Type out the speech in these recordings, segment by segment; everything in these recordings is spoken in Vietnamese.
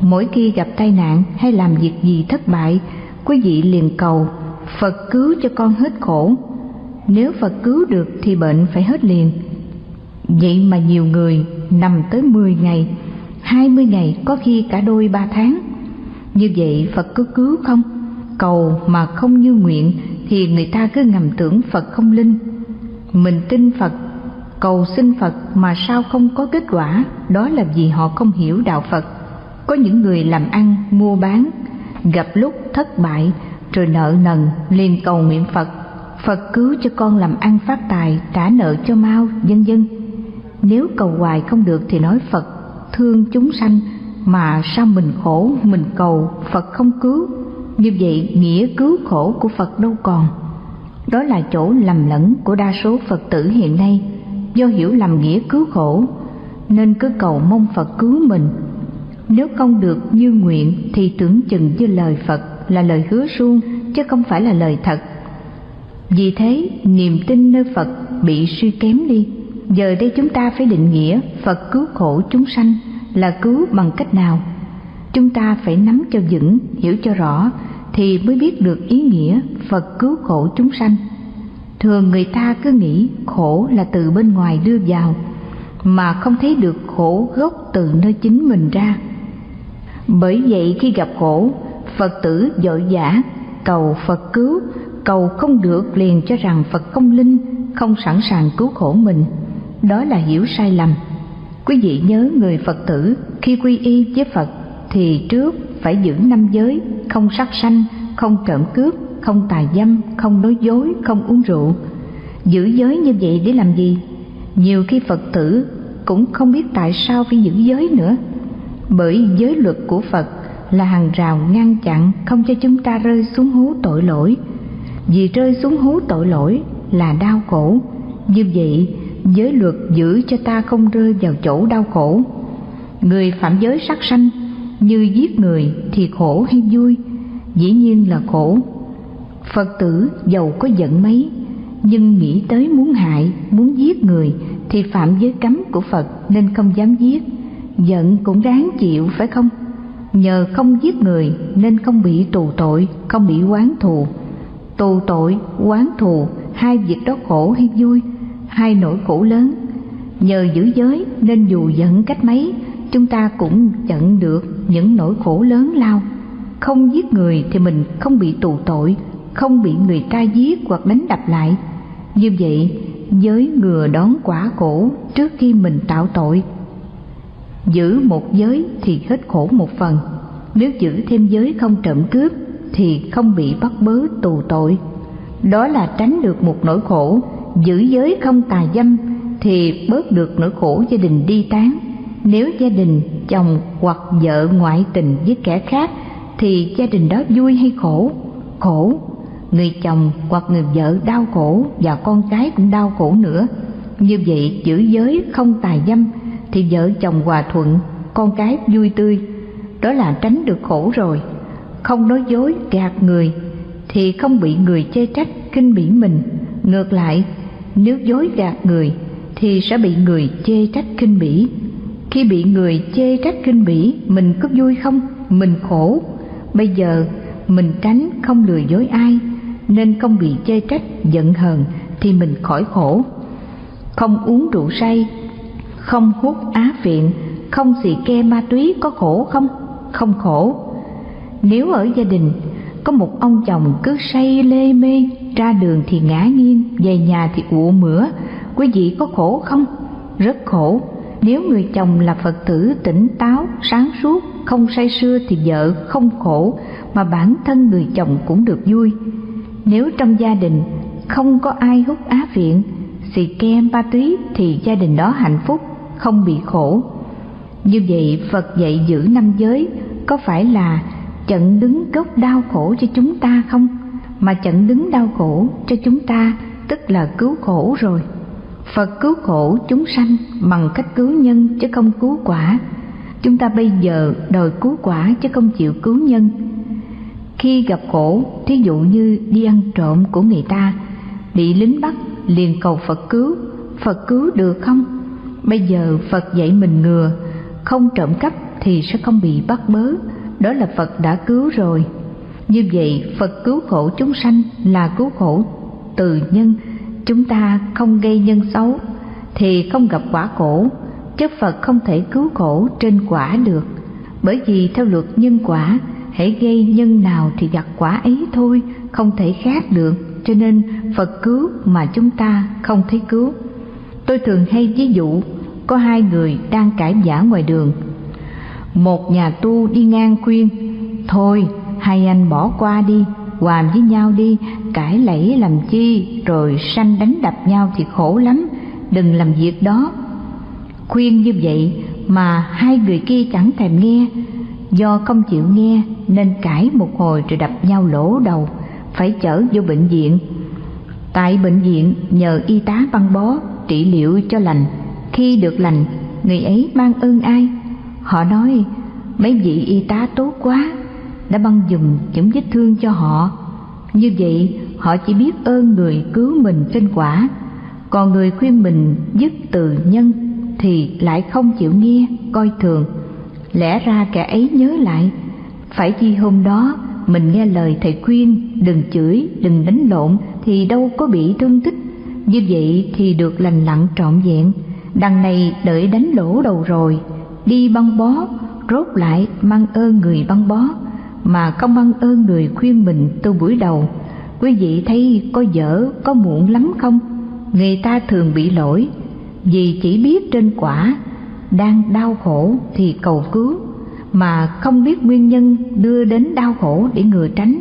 Mỗi khi gặp tai nạn hay làm việc gì thất bại, quý vị liền cầu Phật cứu cho con hết khổ. Nếu Phật cứu được thì bệnh phải hết liền. Vậy mà nhiều người nằm tới 10 ngày, 20 ngày, có khi cả đôi ba tháng. Như vậy Phật có cứu không? Cầu mà không như nguyện thì người ta cứ ngầm tưởng Phật không linh. Mình tin Phật, cầu xin Phật mà sao không có kết quả, đó là vì họ không hiểu đạo Phật. Có những người làm ăn, mua bán, gặp lúc thất bại rồi nợ nần liền cầu nguyện Phật. Phật cứu cho con làm ăn phát tài trả nợ cho mau vân vân. Nếu cầu hoài không được thì nói Phật thương chúng sanh mà sao mình khổ mình cầu Phật không cứu? Như vậy nghĩa cứu khổ của Phật đâu còn? Đó là chỗ lầm lẫn của đa số Phật tử hiện nay. Do hiểu lầm nghĩa cứu khổ nên cứ cầu mong Phật cứu mình nếu không được như nguyện thì tưởng chừng như lời Phật là lời hứa suông, chứ không phải là lời thật. Vì thế, niềm tin nơi phật bị suy kém đi. Giờ đây chúng ta phải định nghĩa phật cứu khổ chúng sanh là cứu bằng cách nào? Chúng ta phải nắm cho vững, hiểu cho rõ thì mới biết được ý nghĩa phật cứu khổ chúng sanh. Thường người ta cứ nghĩ khổ là từ bên ngoài đưa vào, mà không thấy được khổ gốc từ nơi chính mình ra bởi vậy khi gặp khổ, phật tử vội vã cầu phật cứu, cầu không được liền cho rằng phật không linh, không sẵn sàng cứu khổ mình. Đó là hiểu sai lầm. Quý vị nhớ người phật tử khi quy y với phật thì trước phải giữ năm giới, không sát sanh, không trộm cướp, không tà dâm, không nói dối, không uống rượu. Giữ giới như vậy để làm gì? Nhiều khi phật tử cũng không biết tại sao phải giữ giới nữa bởi giới luật của phật là hàng rào ngăn chặn không cho chúng ta rơi xuống hố tội lỗi. Vì rơi xuống hố tội lỗi là đau khổ. Như vậy, giới luật giữ cho ta không rơi vào chỗ đau khổ. Người phạm giới sát sanh, như giết người thì khổ hay vui? Dĩ nhiên là khổ. Phật tử giàu có giận mấy, nhưng nghĩ tới muốn hại, muốn giết người thì phạm giới cấm của phật nên không dám giết giận cũng đáng chịu, phải không? Nhờ không giết người nên không bị tù tội, không bị oán thù. Tù tội, oán thù, hai việc đó khổ hay vui, hai nỗi khổ lớn. Nhờ giữ giới nên dù giận cách mấy, chúng ta cũng chặn được những nỗi khổ lớn lao. Không giết người thì mình không bị tù tội, không bị người ta giết hoặc đánh đập lại. Như vậy, giới ngừa đón quả khổ trước khi mình tạo tội giữ một giới thì hết khổ một phần. Nếu giữ thêm giới không trộm cướp, thì không bị bắt bớ tù tội. Đó là tránh được một nỗi khổ. Giữ giới không tà dâm, thì bớt được nỗi khổ gia đình đi tán. Nếu gia đình, chồng hoặc vợ ngoại tình với kẻ khác, thì gia đình đó vui hay khổ? Khổ. Người chồng hoặc người vợ đau khổ và con cái cũng đau khổ nữa. Như vậy giữ giới không tà dâm thì vợ chồng hòa thuận, con cái vui tươi. Đó là tránh được khổ rồi. Không nói dối, gạt người, thì không bị người chê trách kinh bỉ mình. Ngược lại, nếu dối gạt người, thì sẽ bị người chê trách kinh bỉ. Khi bị người chê trách kinh bỉ, mình có vui không? Mình khổ. Bây giờ, mình tránh không lừa dối ai, nên không bị chê trách, giận hờn thì mình khỏi khổ. Không uống rượu say không hút á phiện, không xì ke ma túy có khổ không? Không khổ. Nếu ở gia đình, có một ông chồng cứ say lê mê, ra đường thì ngã nghiêng, về nhà thì ụ mửa, quý vị có khổ không? Rất khổ. Nếu người chồng là phật tử tỉnh táo, sáng suốt, không say sưa thì vợ không khổ, mà bản thân người chồng cũng được vui. Nếu trong gia đình không có ai hút á viện xì ke ma túy thì gia đình đó hạnh phúc không bị khổ. Như vậy, phật dạy giữ năm giới, có phải là chặn đứng gốc đau khổ cho chúng ta không? Mà chặn đứng đau khổ cho chúng ta, tức là cứu khổ rồi. Phật cứu khổ chúng sanh bằng cách cứu nhân chứ không cứu quả. Chúng ta bây giờ đòi cứu quả chứ không chịu cứu nhân. Khi gặp khổ, thí dụ như đi ăn trộm của người ta, bị lính bắt liền cầu phật cứu. Phật cứu được không? Bây giờ phật dạy mình ngừa, không trộm cắp thì sẽ không bị bắt bớ. Đó là phật đã cứu rồi. Như vậy, phật cứu khổ chúng sanh là cứu khổ từ nhân. Chúng ta không gây nhân xấu thì không gặp quả khổ. Chứ phật không thể cứu khổ trên quả được. Bởi vì theo luật nhân quả, hãy gây nhân nào thì gặt quả ấy thôi, không thể khác được. Cho nên phật cứu mà chúng ta không thấy cứu. Tôi thường hay ví dụ có hai người đang cãi giả ngoài đường. Một nhà tu đi ngang khuyên, thôi, hai anh bỏ qua đi hòa với nhau đi, cãi lẫy làm chi, rồi sanh đánh đập nhau thì khổ lắm, đừng làm việc đó. Khuyên như vậy mà hai người kia chẳng thèm nghe. Do không chịu nghe nên cãi một hồi rồi đập nhau lỗ đầu, phải chở vô bệnh viện. Tại bệnh viện nhờ y tá băng bó trị liệu cho lành khi được lành, người ấy mang ơn ai? Họ nói, mấy vị y tá tốt quá, đã băng dùng những vết thương cho họ. Như vậy, họ chỉ biết ơn người cứu mình trên quả. Còn người khuyên mình dứt từ nhân thì lại không chịu nghe, coi thường. Lẽ ra kẻ ấy nhớ lại, phải chi hôm đó mình nghe lời thầy khuyên, đừng chửi, đừng đánh lộn thì đâu có bị thương tích. Như vậy thì được lành lặn trọn vẹn đằng này đợi đánh lỗ đầu rồi. Đi băng bó, rốt lại mang ơn người băng bó. Mà không mang ơn người khuyên mình từ buổi đầu. Quý vị thấy có dở, có muộn lắm không? Người ta thường bị lỗi. Vì chỉ biết trên quả, đang đau khổ thì cầu cứu. Mà không biết nguyên nhân đưa đến đau khổ để ngừa tránh.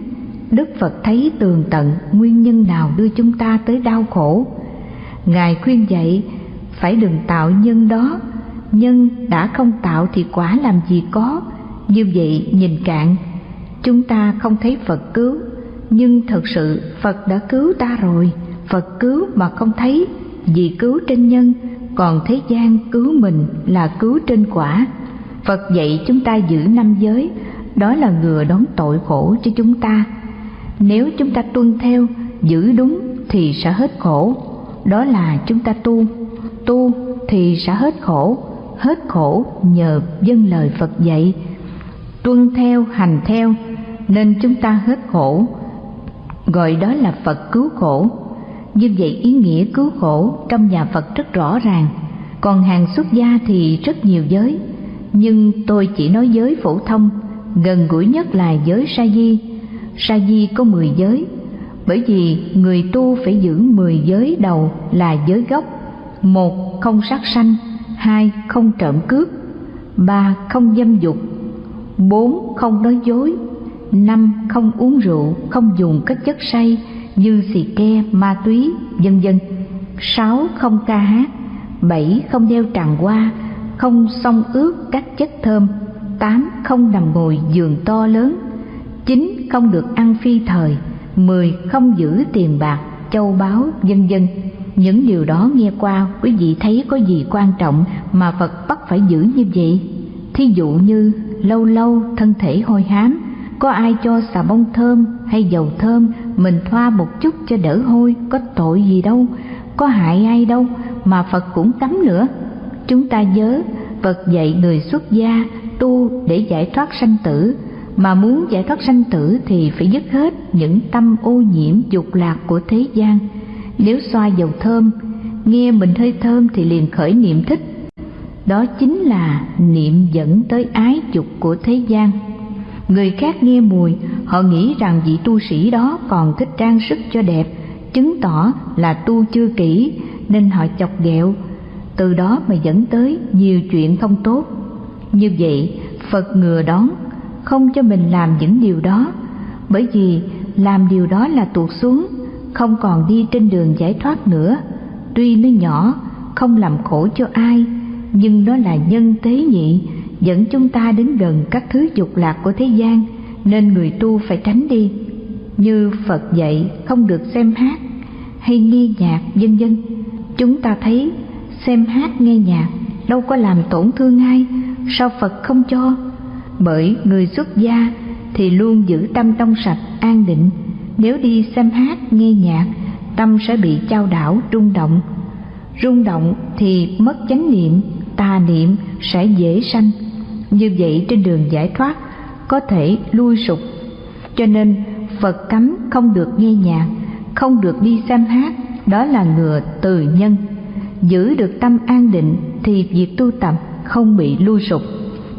Đức phật thấy tường tận nguyên nhân nào đưa chúng ta tới đau khổ? Ngài khuyên dạy phải đừng tạo nhân đó. Nhân đã không tạo thì quả làm gì có. Như vậy nhìn cạn, chúng ta không thấy phật cứu. Nhưng thật sự phật đã cứu ta rồi. Phật cứu mà không thấy, vì cứu trên nhân, còn thế gian cứu mình là cứu trên quả. Phật dạy chúng ta giữ năm giới, đó là ngừa đón tội khổ cho chúng ta. Nếu chúng ta tuân theo, giữ đúng thì sẽ hết khổ. Đó là chúng ta tu tu thì sẽ hết khổ hết khổ nhờ dân lời phật dạy. Tuân theo, hành theo, nên chúng ta hết khổ, gọi đó là phật cứu khổ. Như vậy ý nghĩa cứu khổ trong nhà phật rất rõ ràng. Còn hàng xuất gia thì rất nhiều giới. Nhưng tôi chỉ nói giới phổ thông, gần gũi nhất là giới sa di. Sa di có mười giới. Bởi vì người tu phải giữ mười giới đầu là giới gốc một, không sát sanh. Hai, không trộm cướp. Ba, không dâm dục. Bốn, không nói dối. Năm, không uống rượu, không dùng các chất say như xì ke, ma túy, vân vân. Sáu, không ca hát. Bảy, không đeo tràng hoa, không xông ướt các chất thơm. Tám, không nằm ngồi giường to lớn. Chín, không được ăn phi thời. Mười, không giữ tiền bạc, châu báu, vân vân những điều đó nghe qua, quý vị thấy có gì quan trọng mà phật bắt phải giữ như vậy? Thí dụ như, lâu lâu thân thể hôi hám, có ai cho xà bông thơm hay dầu thơm, mình thoa một chút cho đỡ hôi, có tội gì đâu, có hại ai đâu mà phật cũng cấm nữa. Chúng ta nhớ, phật dạy người xuất gia tu để giải thoát sanh tử, mà muốn giải thoát sanh tử thì phải dứt hết những tâm ô nhiễm dục lạc của thế gian nếu xoa dầu thơm, nghe mình hơi thơm thì liền khởi niệm thích. Đó chính là niệm dẫn tới ái dục của thế gian. Người khác nghe mùi, họ nghĩ rằng vị tu sĩ đó còn thích trang sức cho đẹp, chứng tỏ là tu chưa kỹ, nên họ chọc ghẹo. Từ đó mà dẫn tới nhiều chuyện không tốt. Như vậy, phật ngừa đón, không cho mình làm những điều đó, bởi vì làm điều đó là tuột xuống không còn đi trên đường giải thoát nữa. Tuy nó nhỏ, không làm khổ cho ai, nhưng nó là nhân tế nhị, dẫn chúng ta đến gần các thứ dục lạc của thế gian, nên người tu phải tránh đi. Như phật dạy, không được xem hát hay nghe nhạc, vân vân. Chúng ta thấy, xem hát nghe nhạc đâu có làm tổn thương ai, sao phật không cho? Bởi người xuất gia thì luôn giữ tâm trong sạch, an định nếu đi xem hát, nghe nhạc, tâm sẽ bị trao đảo, rung động. Rung động thì mất chánh niệm, tà niệm sẽ dễ sanh. Như vậy trên đường giải thoát, có thể lui sụp. Cho nên, phật cấm không được nghe nhạc, không được đi xem hát, đó là ngừa từ nhân. Giữ được tâm an định thì việc tu tập không bị lui sụp.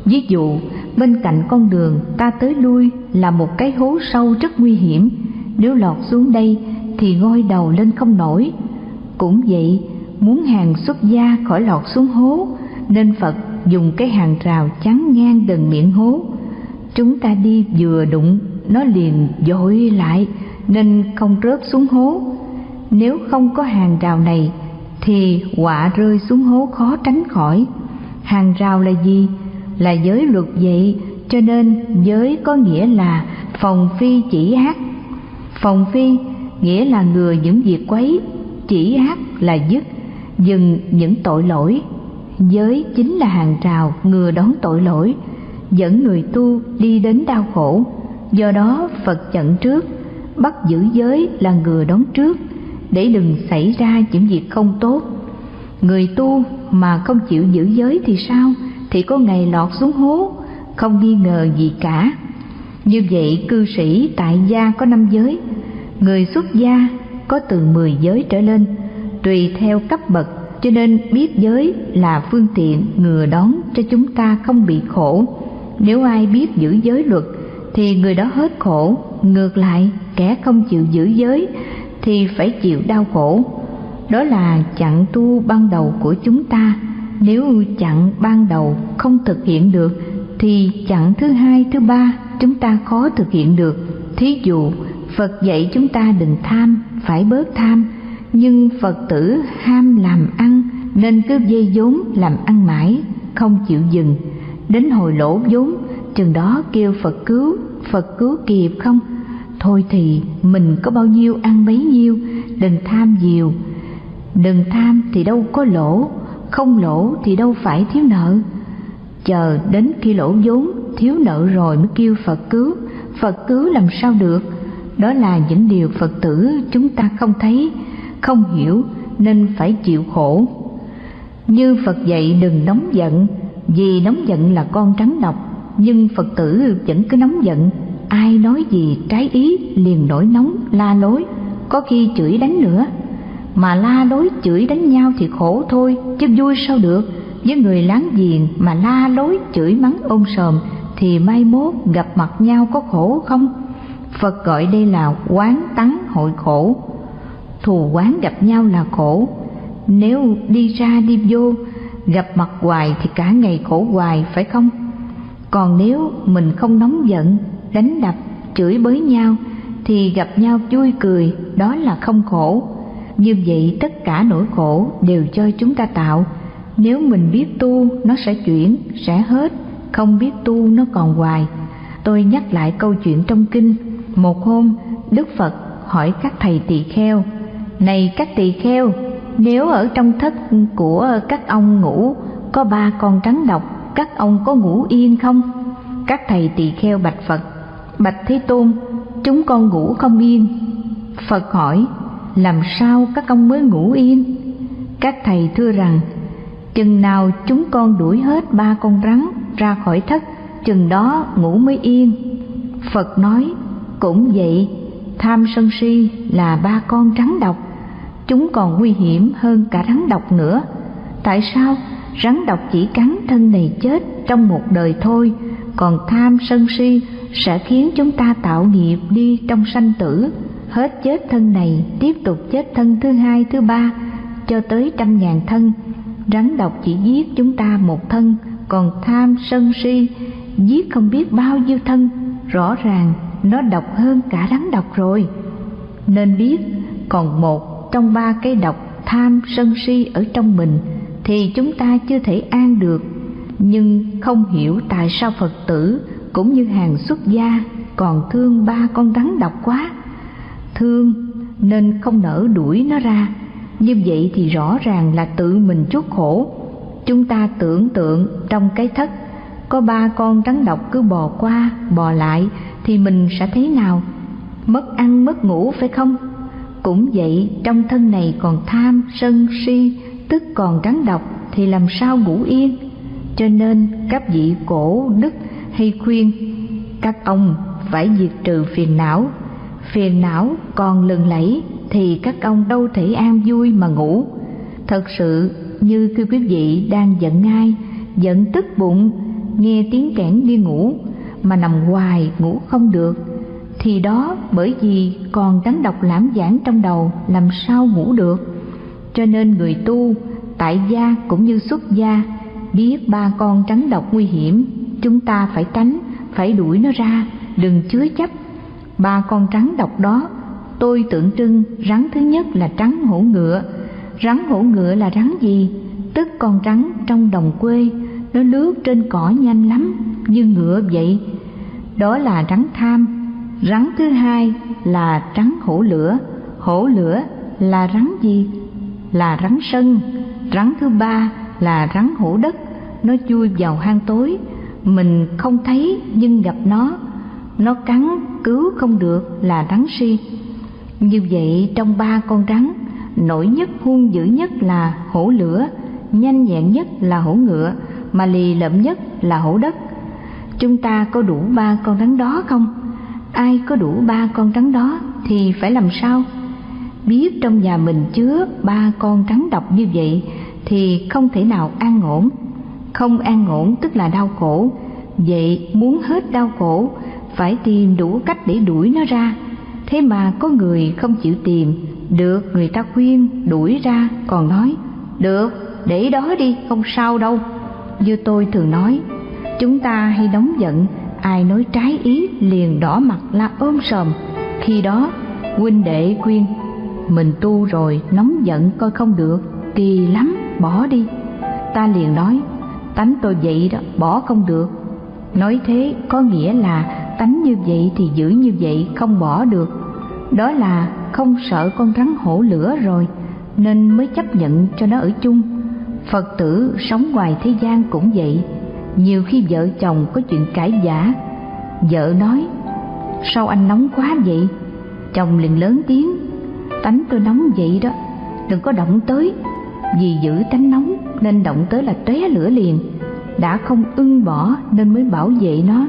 Ví dụ, bên cạnh con đường ta tới lui là một cái hố sâu rất nguy hiểm nếu lọt xuống đây thì ngôi đầu lên không nổi. Cũng vậy, muốn hàng xuất gia khỏi lọt xuống hố, nên phật dùng cái hàng rào chắn ngang gần miệng hố. Chúng ta đi vừa đụng, nó liền dội lại, nên không rớt xuống hố. Nếu không có hàng rào này, thì quả rơi xuống hố khó tránh khỏi. Hàng rào là gì? Là giới luật vậy, cho nên giới có nghĩa là phòng phi chỉ ác phòng phi, nghĩa là ngừa những việc quấy, chỉ ác là dứt, dừng những tội lỗi. Giới chính là hàng rào ngừa đón tội lỗi, dẫn người tu đi đến đau khổ. Do đó phật chận trước, bắt giữ giới là ngừa đón trước, để đừng xảy ra những việc không tốt. Người tu mà không chịu giữ giới thì sao? Thì có ngày lọt xuống hố, không nghi ngờ gì cả như vậy cư sĩ tại gia có năm giới. Người xuất gia có từ mười giới trở lên, tùy theo cấp bậc, cho nên biết giới là phương tiện ngừa đón cho chúng ta không bị khổ. Nếu ai biết giữ giới luật, thì người đó hết khổ, ngược lại, kẻ không chịu giữ giới, thì phải chịu đau khổ. Đó là chặn tu ban đầu của chúng ta. Nếu chặn ban đầu không thực hiện được, thì chặn thứ hai, thứ ba chúng ta khó thực hiện được. Thí dụ, phật dạy chúng ta đừng tham, phải bớt tham. Nhưng phật tử ham làm ăn, nên cứ dây vốn làm ăn mãi, không chịu dừng. Đến hồi lỗ vốn, chừng đó kêu phật cứu phật cứu kịp không? Thôi thì, mình có bao nhiêu ăn bấy nhiêu, đừng tham nhiều. Đừng tham thì đâu có lỗ, không lỗ thì đâu phải thiếu nợ. Chờ đến khi lỗ vốn thiếu nợ rồi mới kêu phật cứu. Phật cứu làm sao được? Đó là những điều phật tử chúng ta không thấy, không hiểu, nên phải chịu khổ. Như phật dạy đừng nóng giận, vì nóng giận là con trắng độc, nhưng phật tử vẫn cứ nóng giận. Ai nói gì trái ý liền nổi nóng, la lối, có khi chửi đánh nữa. Mà la lối chửi đánh nhau thì khổ thôi, chứ vui sao được. Với người láng giềng mà la lối chửi mắng ôm sòm thì mai mốt gặp mặt nhau có khổ không? Phật gọi đây là quán tắng hội khổ. Thù quán gặp nhau là khổ. Nếu đi ra đi vô, gặp mặt hoài thì cả ngày khổ hoài, phải không? Còn nếu mình không nóng giận, đánh đập, chửi bới nhau thì gặp nhau vui cười, đó là không khổ. Như vậy tất cả nỗi khổ đều cho chúng ta tạo. Nếu mình biết tu, nó sẽ chuyển, sẽ hết không biết tu nó còn hoài. Tôi nhắc lại câu chuyện trong kinh. Một hôm, đức phật hỏi các thầy tỳ kheo, này các tỳ kheo, nếu ở trong thất của các ông ngủ, có ba con rắn độc, các ông có ngủ yên không? Các thầy tỳ kheo bạch phật, bạch thế tôn, chúng con ngủ không yên. Phật hỏi, làm sao các ông mới ngủ yên? Các thầy thưa rằng, chừng nào chúng con đuổi hết ba con rắn ra khỏi thất, chừng đó ngủ mới yên. Phật nói, cũng vậy, tham sân si là ba con rắn độc. Chúng còn nguy hiểm hơn cả rắn độc nữa. Tại sao rắn độc chỉ cắn thân này chết trong một đời thôi, còn tham sân si sẽ khiến chúng ta tạo nghiệp đi trong sanh tử? Hết chết thân này, tiếp tục chết thân thứ hai, thứ ba, cho tới trăm ngàn thân. Rắn độc chỉ giết chúng ta một thân còn tham sân si, giết không biết bao nhiêu thân, rõ ràng nó độc hơn cả rắn độc rồi. Nên biết còn một trong ba cái độc tham sân si ở trong mình thì chúng ta chưa thể an được. Nhưng không hiểu tại sao phật tử cũng như hàng xuất gia còn thương ba con rắn độc quá. Thương nên không nỡ đuổi nó ra. Như vậy thì rõ ràng là tự mình chuốc khổ chúng ta tưởng tượng trong cái thất, có ba con rắn độc cứ bò qua, bò lại, thì mình sẽ thế nào? Mất ăn, mất ngủ phải không? Cũng vậy, trong thân này còn tham, sân, si, tức còn rắn độc, thì làm sao ngủ yên? Cho nên, các vị cổ, đức hay khuyên, các ông phải diệt trừ phiền não. Phiền não còn lừng lẫy, thì các ông đâu thể an vui mà ngủ. Thật sự như khi quý vị, đang giận ai? Giận tức bụng, nghe tiếng kẽn đi ngủ, mà nằm hoài ngủ không được. Thì đó bởi vì còn rắn độc lãm giảng trong đầu, làm sao ngủ được? Cho nên người tu, tại gia cũng như xuất gia, biết ba con trắng độc nguy hiểm, chúng ta phải tránh, phải đuổi nó ra, đừng chứa chấp. Ba con trắng độc đó, tôi tượng trưng rắn thứ nhất là trắng hổ ngựa rắn hổ ngựa là rắn gì? Tức con rắn trong đồng quê, nó lướt trên cỏ nhanh lắm, như ngựa vậy. Đó là rắn tham. Rắn thứ hai là rắn hổ lửa. Hổ lửa là rắn gì? Là rắn sân. Rắn thứ ba là rắn hổ đất. Nó chui vào hang tối. Mình không thấy nhưng gặp nó. Nó cắn, cứu không được là rắn si. Như vậy trong ba con rắn nổi nhất, hung dữ nhất là hổ lửa, nhanh nhẹn nhất là hổ ngựa, mà lì lợm nhất là hổ đất. Chúng ta có đủ ba con rắn đó không? Ai có đủ ba con rắn đó thì phải làm sao? Biết trong nhà mình chứa ba con rắn độc như vậy thì không thể nào an ổn. Không an ổn tức là đau khổ. Vậy muốn hết đau khổ, phải tìm đủ cách để đuổi nó ra. Thế mà có người không chịu tìm được, người ta khuyên, đuổi ra, còn nói, được, để đó đi, không sao đâu. Như tôi thường nói, chúng ta hay nóng giận, ai nói trái ý liền đỏ mặt la ôm sòm. Khi đó, huynh đệ khuyên, mình tu rồi, nóng giận coi không được, kỳ lắm, bỏ đi. Ta liền nói, tánh tôi vậy đó, bỏ không được. Nói thế có nghĩa là tánh như vậy thì giữ như vậy, không bỏ được đó là không sợ con rắn hổ lửa rồi, nên mới chấp nhận cho nó ở chung. Phật tử sống ngoài thế gian cũng vậy. Nhiều khi vợ chồng có chuyện cãi giả vợ nói, sao anh nóng quá vậy? Chồng liền lớn tiếng, tánh tôi nóng vậy đó, đừng có động tới. Vì giữ tánh nóng nên động tới là tóe lửa liền. Đã không ưng bỏ nên mới bảo vệ nó.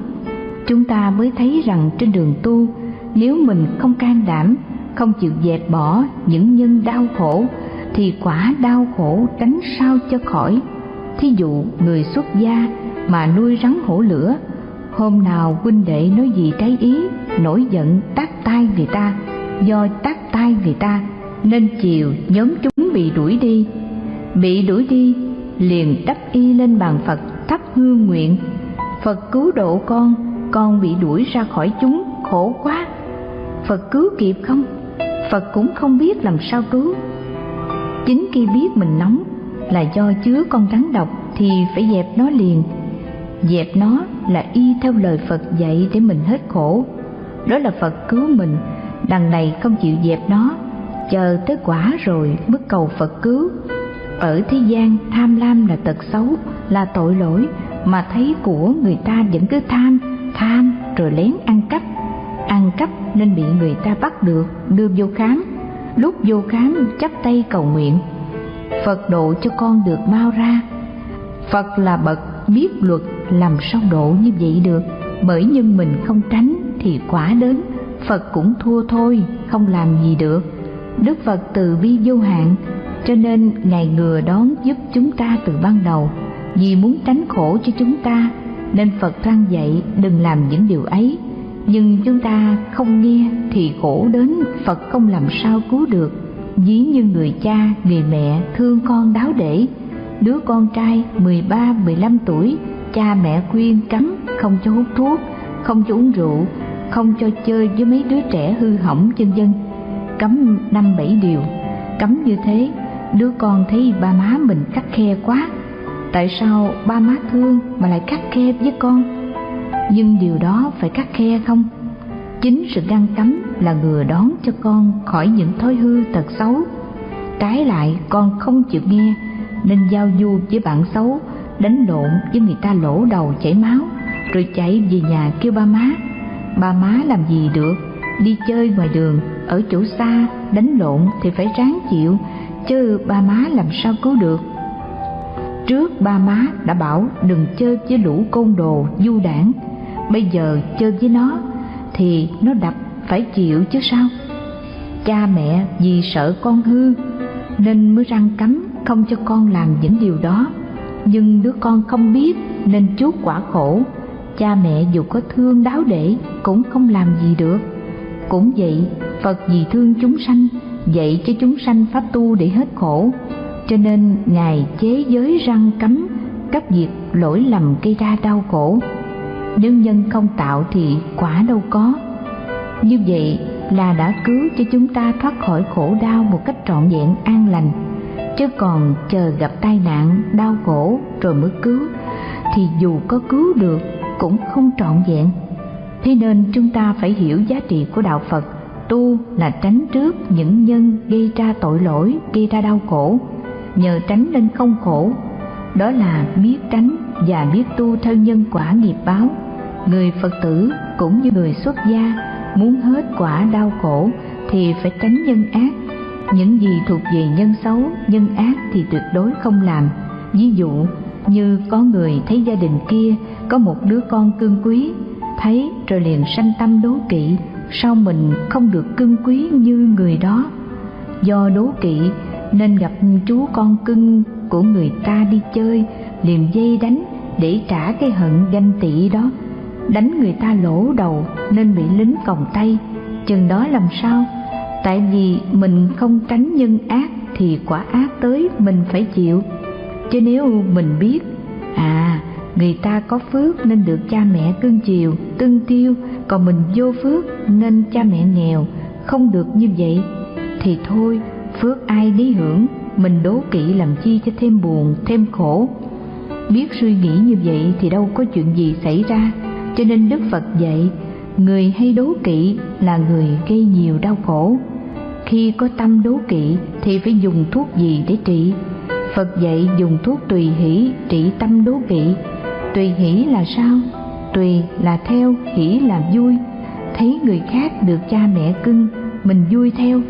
Chúng ta mới thấy rằng trên đường tu nếu mình không can đảm, không chịu dẹp bỏ những nhân đau khổ, thì quả đau khổ tránh sao cho khỏi. Thí dụ, người xuất gia mà nuôi rắn hổ lửa, hôm nào huynh đệ nói gì trái ý, nổi giận tát tay người ta, do tát tay người ta, nên chiều nhóm chúng bị đuổi đi. Bị đuổi đi, liền đắp y lên bàn phật, thắp hương nguyện. Phật cứu độ con con bị đuổi ra khỏi chúng, khổ quá phật cứu kịp không? Phật cũng không biết làm sao cứu. Chính khi biết mình nóng là do chứa con rắn độc thì phải dẹp nó liền. Dẹp nó là y theo lời phật dạy để mình hết khổ. Đó là phật cứu mình. Đằng này không chịu dẹp nó. Chờ tới quả rồi mới cầu phật cứu. Ở thế gian, tham lam là tật xấu, là tội lỗi mà thấy của người ta vẫn cứ tham tham rồi lén ăn cắp ăn cắp nên bị người ta bắt được, đưa vô khám. Lúc vô khám, chắp tay cầu nguyện. Phật độ cho con được mau ra. Phật là bậc biết luật, làm sao độ như vậy được? Bởi nhân mình không tránh thì quả đến. Phật cũng thua thôi, không làm gì được. Đức phật từ bi vô hạn, cho nên ngài ngừa đón giúp chúng ta từ ban đầu. Vì muốn tránh khổ cho chúng ta, nên phật răng dạy đừng làm những điều ấy nhưng chúng ta không nghe thì khổ đến phật không làm sao cứu được. Ví như người cha người mẹ thương con đáo để. Đứa con trai 13, 15 tuổi cha mẹ khuyên cấm không cho hút thuốc không cho uống rượu không cho chơi với mấy đứa trẻ hư hỏng chân dân. Cấm năm bảy điều. Cấm như thế đứa con thấy ba má mình khắc khe quá. Tại sao ba má thương mà lại khắc khe với con? Nhưng điều đó phải khắc khe không? Chính sự ngăn cấm là ngừa đón cho con khỏi những thói hư tật xấu. Trái lại, con không chịu nghe, nên giao du với bạn xấu, đánh lộn với người ta lỗ đầu chảy máu, rồi chạy về nhà kêu ba má. Ba má làm gì được? Đi chơi ngoài đường, ở chỗ xa, đánh lộn thì phải ráng chịu, chứ ba má làm sao cứu được? Trước ba má đã bảo đừng chơi với lũ côn đồ, du đảng bây giờ chơi với nó thì nó đập phải chịu chứ sao? Cha mẹ vì sợ con hư nên mới răng cấm không cho con làm những điều đó. Nhưng đứa con không biết nên chuốc quả khổ. Cha mẹ dù có thương đáo để cũng không làm gì được. Cũng vậy, phật vì thương chúng sanh, dạy cho chúng sanh pháp tu để hết khổ. Cho nên ngài chế giới răng cấm các việc lỗi lầm gây ra đau khổ nếu nhân không tạo thì quả đâu có. Như vậy là đã cứu cho chúng ta thoát khỏi khổ đau một cách trọn vẹn, an lành. Chứ còn chờ gặp tai nạn, đau khổ rồi mới cứu, thì dù có cứu được cũng không trọn vẹn. Thế nên chúng ta phải hiểu giá trị của đạo phật. Tu là tránh trước những nhân gây ra tội lỗi, gây ra đau khổ. Nhờ tránh nên không khổ. Đó là biết tránh và biết tu theo nhân quả nghiệp báo người phật tử cũng như người xuất gia muốn hết quả đau khổ thì phải tránh nhân ác. Những gì thuộc về nhân xấu, nhân ác thì tuyệt đối không làm. Ví dụ, như có người thấy gia đình kia có một đứa con cưng quý, thấy rồi liền sanh tâm đố kỵ, sao mình không được cưng quý như người đó? Do đố kỵ nên gặp chú con cưng của người ta đi chơi, liền dây đánh để trả cái hận ganh tị đó đánh người ta lỗ đầu nên bị lính còng tay. Chừng đó làm sao? Tại vì mình không tránh nhân ác thì quả ác tới mình phải chịu. Chứ nếu mình biết à người ta có phước nên được cha mẹ cưng chiều, tương tiêu, còn mình vô phước nên cha mẹ nghèo, không được như vậy, thì thôi, phước ai lý hưởng, mình đố kỵ làm chi cho thêm buồn, thêm khổ. Biết suy nghĩ như vậy thì đâu có chuyện gì xảy ra cho nên đức phật dạy, người hay đố kỵ là người gây nhiều đau khổ. Khi có tâm đố kỵ thì phải dùng thuốc gì để trị? Phật dạy dùng thuốc tùy hỷ trị tâm đố kỵ. Tùy hỷ là sao? Tùy là theo, hỷ là vui. Thấy người khác được cha mẹ cưng, mình vui theo.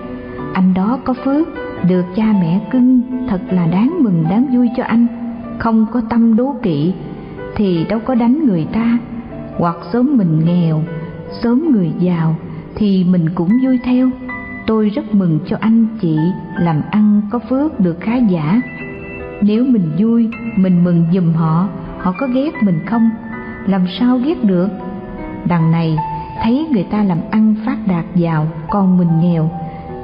Anh đó có phước, được cha mẹ cưng, thật là đáng mừng, đáng vui cho anh. Không có tâm đố kỵ thì đâu có đánh người ta hoặc sớm mình nghèo, sớm người giàu thì mình cũng vui theo. Tôi rất mừng cho anh chị làm ăn có phước được khá giả. Nếu mình vui, mình mừng giùm họ họ có ghét mình không? Làm sao ghét được? Đằng này, thấy người ta làm ăn phát đạt giàu, còn mình nghèo,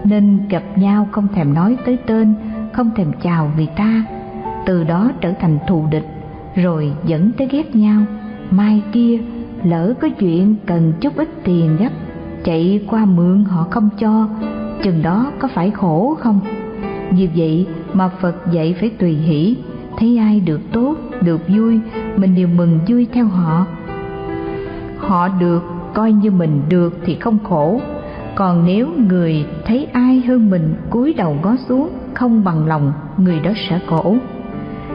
nên gặp nhau không thèm nói tới tên, không thèm chào người ta. Từ đó trở thành thù địch, rồi dẫn tới ghét nhau. Mai kia lỡ có chuyện cần chút ít tiền gấp, chạy qua mượn họ không cho, chừng đó có phải khổ không? Vì vậy mà phật dạy phải tùy hỷ, thấy ai được tốt, được vui, mình đều mừng vui theo họ. Họ được, coi như mình được thì không khổ. Còn nếu người thấy ai hơn mình cúi đầu ngó xuống, không bằng lòng, người đó sẽ khổ.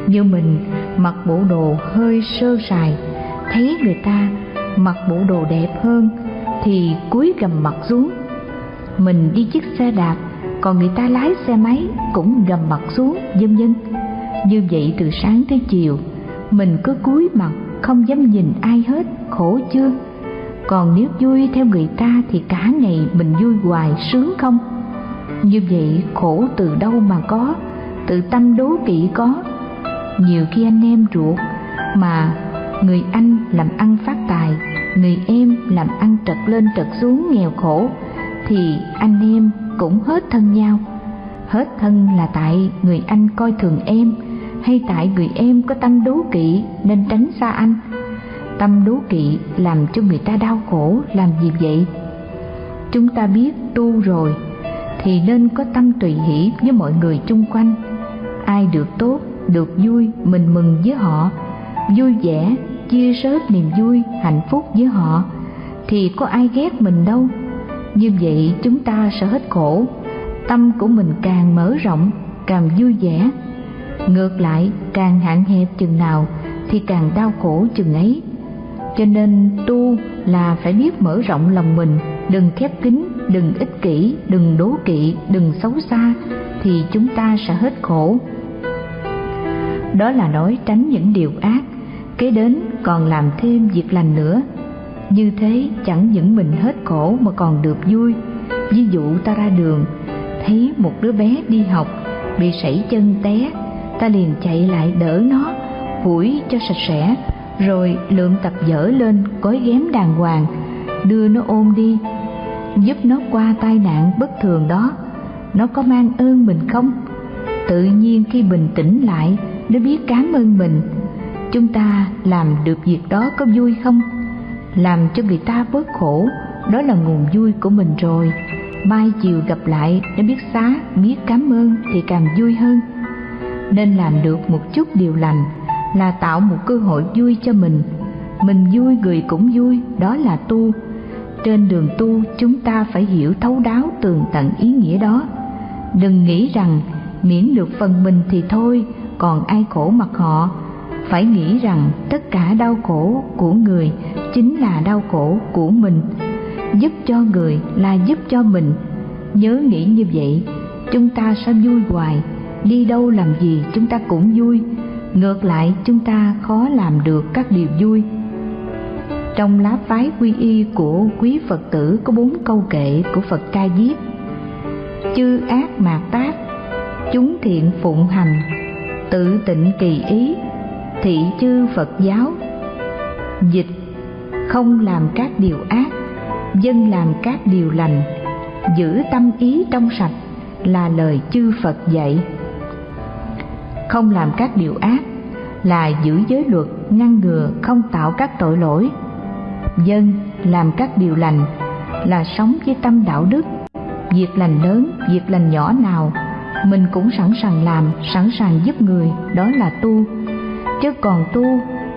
Như mình mặc bộ đồ hơi sơ sài, thấy người ta mặc bộ đồ đẹp hơn thì cúi gầm mặt xuống. Mình đi chiếc xe đạp, còn người ta lái xe máy cũng gầm mặt xuống, vân vân. Như vậy từ sáng tới chiều, mình cứ cúi mặt, không dám nhìn ai hết, khổ chưa? Còn nếu vui theo người ta thì cả ngày mình vui hoài sướng không? Như vậy khổ từ đâu mà có tự tâm đố kỵ có? Nhiều khi anh em ruột mà người anh làm ăn phát tài, người em làm ăn trật lên trật xuống nghèo khổ, thì anh em cũng hết thân nhau. Hết thân là tại người anh coi thường em, hay tại người em có tâm đố kỵ nên tránh xa anh. Tâm đố kỵ làm cho người ta đau khổ, làm gì vậy? Chúng ta biết tu rồi, thì nên có tâm tùy hỷ với mọi người chung quanh. Ai được tốt, được vui, mình mừng với họ vui vẻ, chia sớt niềm vui, hạnh phúc với họ, thì có ai ghét mình đâu. Như vậy chúng ta sẽ hết khổ, tâm của mình càng mở rộng, càng vui vẻ. Ngược lại, càng hạn hẹp chừng nào thì càng đau khổ chừng ấy. Cho nên tu là phải biết mở rộng lòng mình, đừng khép kín, đừng ích kỷ, đừng đố kỵ, đừng xấu xa thì chúng ta sẽ hết khổ. Đó là nói tránh những điều ác kế đến còn làm thêm việc lành nữa. Như thế chẳng những mình hết khổ mà còn được vui. Ví dụ ta ra đường, thấy một đứa bé đi học, bị sảy chân té, ta liền chạy lại đỡ nó phủi cho sạch sẽ, rồi lượm tập dở lên cối ghém đàng hoàng, đưa nó ôm đi, giúp nó qua tai nạn bất thường đó. Nó có mang ơn mình không? Tự nhiên khi bình tĩnh lại, nó biết cảm ơn mình chúng ta làm được việc đó có vui không? Làm cho người ta bớt khổ, đó là nguồn vui của mình rồi. Mai chiều gặp lại, nó biết xá, biết cảm ơn thì càng vui hơn. Nên làm được một chút điều lành là tạo một cơ hội vui cho mình. Mình vui, người cũng vui, đó là tu. Trên đường tu, chúng ta phải hiểu thấu đáo tường tận ý nghĩa đó. Đừng nghĩ rằng miễn được phần mình thì thôi, còn ai khổ mặc họ phải nghĩ rằng tất cả đau khổ của người chính là đau khổ của mình. Giúp cho người là giúp cho mình. Nhớ nghĩ như vậy, chúng ta sẽ vui hoài. Đi đâu làm gì chúng ta cũng vui. Ngược lại, chúng ta khó làm được các điều vui. Trong lá phái quy y của quý phật tử có bốn câu kệ của phật ca diếp. Chư ác mạt tác, chúng thiện phụng hành, tự tịnh kỳ ý thị chư phật giáo. Dịch, không làm các điều ác, dân làm các điều lành, giữ tâm ý trong sạch là lời chư phật dạy. Không làm các điều ác là giữ giới luật ngăn ngừa không tạo các tội lỗi. Dân làm các điều lành là sống với tâm đạo đức. Việc lành lớn, việc lành nhỏ nào, mình cũng sẵn sàng làm, sẵn sàng giúp người, đó là tu chứ còn tu,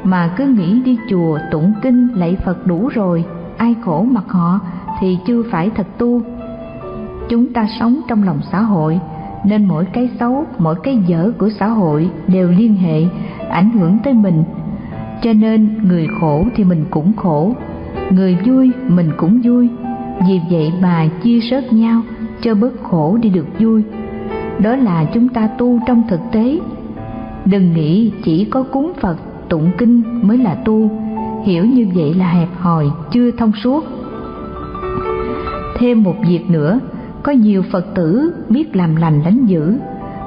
mà cứ nghĩ đi chùa tụng kinh lạy phật đủ rồi, ai khổ mặc họ thì chưa phải thật tu. Chúng ta sống trong lòng xã hội, nên mỗi cái xấu, mỗi cái dở của xã hội đều liên hệ, ảnh hưởng tới mình. Cho nên người khổ thì mình cũng khổ, người vui mình cũng vui. Vì vậy mà chia sớt nhau cho bớt khổ đi được vui. Đó là chúng ta tu trong thực tế đừng nghĩ chỉ có cúng phật, tụng kinh mới là tu. Hiểu như vậy là hẹp hòi, chưa thông suốt. Thêm một việc nữa, có nhiều phật tử biết làm lành lánh dữ,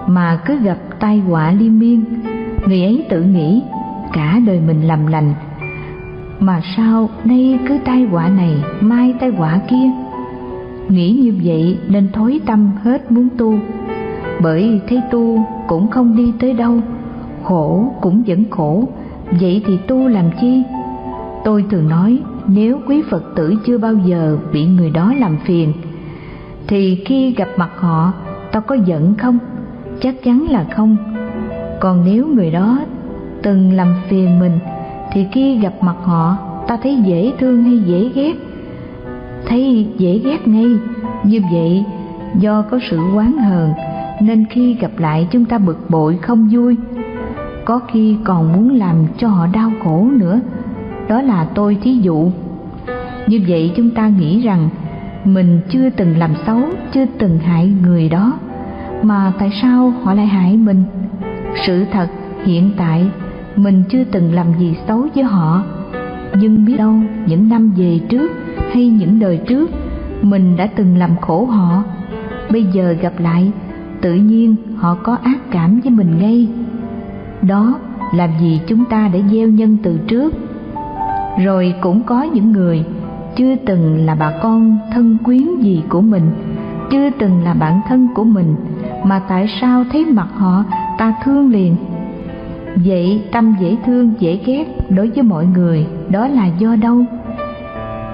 mà cứ gặp tai họa liên miên. Người ấy tự nghĩ, cả đời mình làm lành, mà sao nay cứ tai họa này, mai tai họa kia? Nghĩ như vậy nên thối tâm hết muốn tu. Bởi thấy tu cũng không đi tới đâu khổ cũng vẫn khổ. Vậy thì tu làm chi? Tôi thường nói, nếu quý phật tử chưa bao giờ bị người đó làm phiền, thì khi gặp mặt họ tao có giận không? Chắc chắn là không. Còn nếu người đó từng làm phiền mình, thì khi gặp mặt họ, ta thấy dễ thương hay dễ ghét? Thấy dễ ghét ngay. Như vậy, do có sự oán hờn, nên khi gặp lại chúng ta bực bội không vui có khi còn muốn làm cho họ đau khổ nữa. Đó là tôi thí dụ. Như vậy chúng ta nghĩ rằng mình chưa từng làm xấu, chưa từng hại người đó, mà tại sao họ lại hại mình? Sự thật hiện tại, mình chưa từng làm gì xấu với họ. Nhưng biết đâu những năm về trước hay những đời trước, mình đã từng làm khổ họ. Bây giờ gặp lại, tự nhiên họ có ác cảm với mình ngay đó, làm gì chúng ta đã gieo nhân từ trước? Rồi cũng có những người, chưa từng là bà con thân quyến gì của mình, chưa từng là bạn thân của mình, mà tại sao thấy mặt họ ta thương liền? Vậy tâm dễ thương, dễ ghét đối với mọi người, đó là do đâu?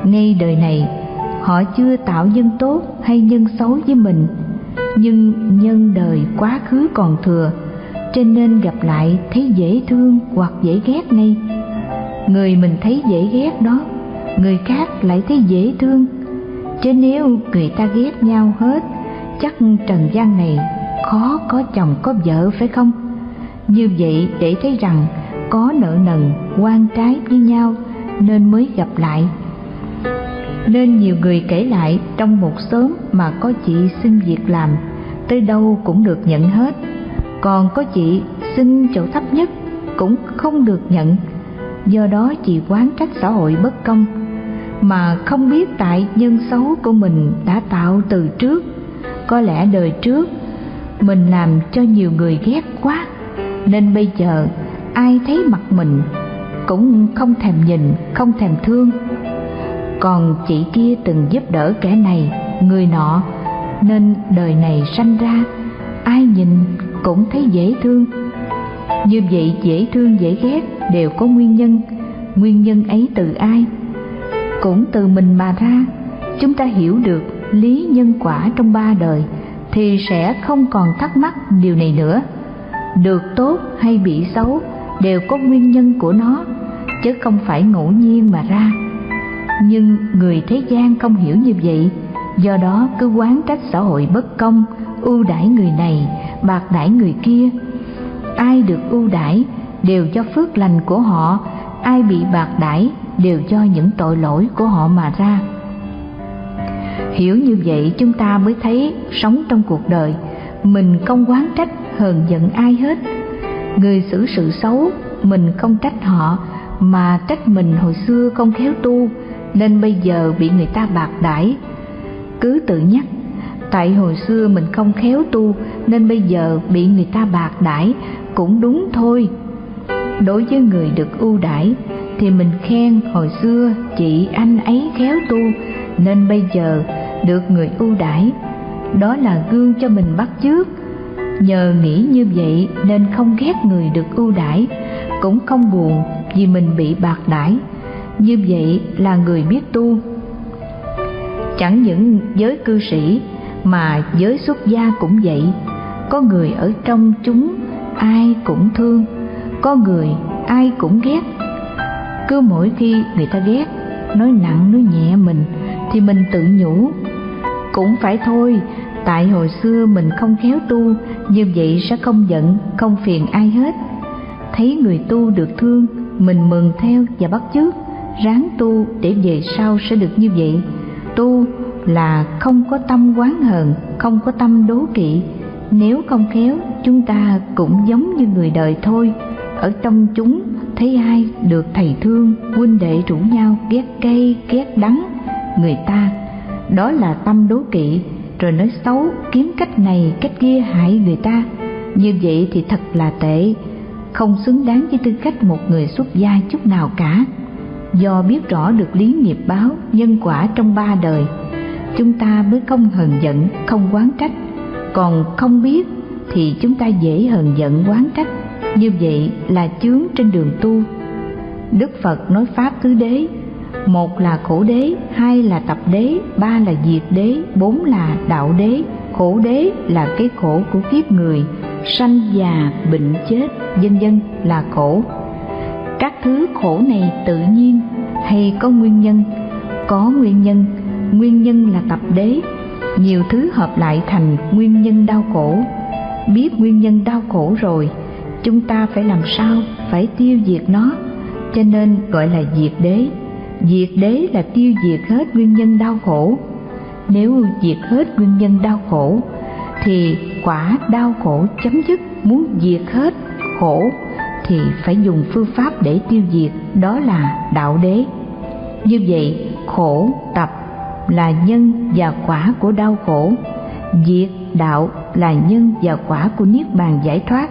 Ngay đời này, họ chưa tạo nhân tốt hay nhân xấu với mình, nhưng nhân đời quá khứ còn thừa cho nên gặp lại thấy dễ thương hoặc dễ ghét ngay. Người mình thấy dễ ghét đó, người khác lại thấy dễ thương. Chứ nếu người ta ghét nhau hết, chắc trần gian này khó có chồng có vợ, phải không? Như vậy để thấy rằng có nợ nần, quan trái với nhau nên mới gặp lại. Nên nhiều người kể lại trong một xóm mà có chị xin việc làm, tới đâu cũng được nhận hết còn có chị xin chỗ thấp nhất cũng không được nhận. Do đó chị quán trách xã hội bất công, mà không biết tại nhân xấu của mình đã tạo từ trước. Có lẽ đời trước mình làm cho nhiều người ghét quá, nên bây giờ ai thấy mặt mình cũng không thèm nhìn, không thèm thương. Còn chị kia từng giúp đỡ kẻ này, người nọ, nên đời này sanh ra, ai nhìn cũng thấy dễ thương. Như vậy dễ thương dễ ghét đều có nguyên nhân. Nguyên nhân ấy từ ai? Cũng từ mình mà ra. Chúng ta hiểu được lý nhân quả trong ba đời thì sẽ không còn thắc mắc điều này nữa. Được tốt hay bị xấu đều có nguyên nhân của nó, chứ không phải ngẫu nhiên mà ra. Nhưng người thế gian không hiểu như vậy, do đó cứ quán trách xã hội bất công, ưu đãi người này bạc đãi người kia. Ai được ưu đãi đều do phước lành của họ, ai bị bạc đãi đều do những tội lỗi của họ mà ra. Hiểu như vậy chúng ta mới thấy sống trong cuộc đời, mình không quán trách hờn giận ai hết. Người xử sự xấu, mình không trách họ, mà trách mình hồi xưa không khéo tu, nên bây giờ bị người ta bạc đãi. Cứ tự nhắc tại hồi xưa mình không khéo tu, nên bây giờ bị người ta bạc đãi, cũng đúng thôi. Đối với người được ưu đãi, thì mình khen hồi xưa chị anh ấy khéo tu, nên bây giờ được người ưu đãi. Đó là gương cho mình bắt chước. Nhờ nghĩ như vậy nên không ghét người được ưu đãi, cũng không buồn vì mình bị bạc đãi. Như vậy là người biết tu. Chẳng những giới cư sĩ mà giới xuất gia cũng vậy. Có người ở trong chúng, ai cũng thương. Có người, ai cũng ghét. Cứ mỗi khi người ta ghét, nói nặng, nói nhẹ mình, thì mình tự nhủ, cũng phải thôi, tại hồi xưa mình không khéo tu, như vậy sẽ không giận, không phiền ai hết. Thấy người tu được thương, mình mừng theo và bắt chước, ráng tu để về sau sẽ được như vậy. Tu là không có tâm quán hờn, không có tâm đố kỵ. Nếu không khéo, chúng ta cũng giống như người đời thôi. Ở trong chúng, thấy ai được thầy thương, huynh đệ rủ nhau ghét cây ghét đắng. Người ta, đó là tâm đố kỵ, rồi nói xấu, kiếm cách này, cách kia hại người ta. Như vậy thì thật là tệ, không xứng đáng với tư cách một người xuất gia chút nào cả. Do biết rõ được lý nghiệp báo, nhân quả trong ba đời chúng ta mới không hờn giận, không quán trách. Còn không biết thì chúng ta dễ hờn giận, quán trách. Như vậy là chướng trên đường tu. Đức phật nói pháp tứ đế, một là khổ đế, hai là tập đế, ba là diệt đế, bốn là đạo đế. Khổ đế là cái khổ của kiếp người, sanh già, bệnh chết, vân vân, là khổ. Các thứ khổ này tự nhiên hay có nguyên nhân? Có nguyên nhân nguyên nhân là tập đế. Nhiều thứ hợp lại thành nguyên nhân đau khổ. Biết nguyên nhân đau khổ rồi, chúng ta phải làm sao phải tiêu diệt nó? Cho nên gọi là diệt đế. Diệt đế là tiêu diệt hết nguyên nhân đau khổ. Nếu diệt hết nguyên nhân đau khổ, thì quả đau khổ chấm dứt. Muốn diệt hết khổ, thì phải dùng phương pháp để tiêu diệt, đó là đạo đế. Như vậy, khổ, tập là nhân và quả của đau khổ. Diệt đạo là nhân và quả của niết bàn giải thoát.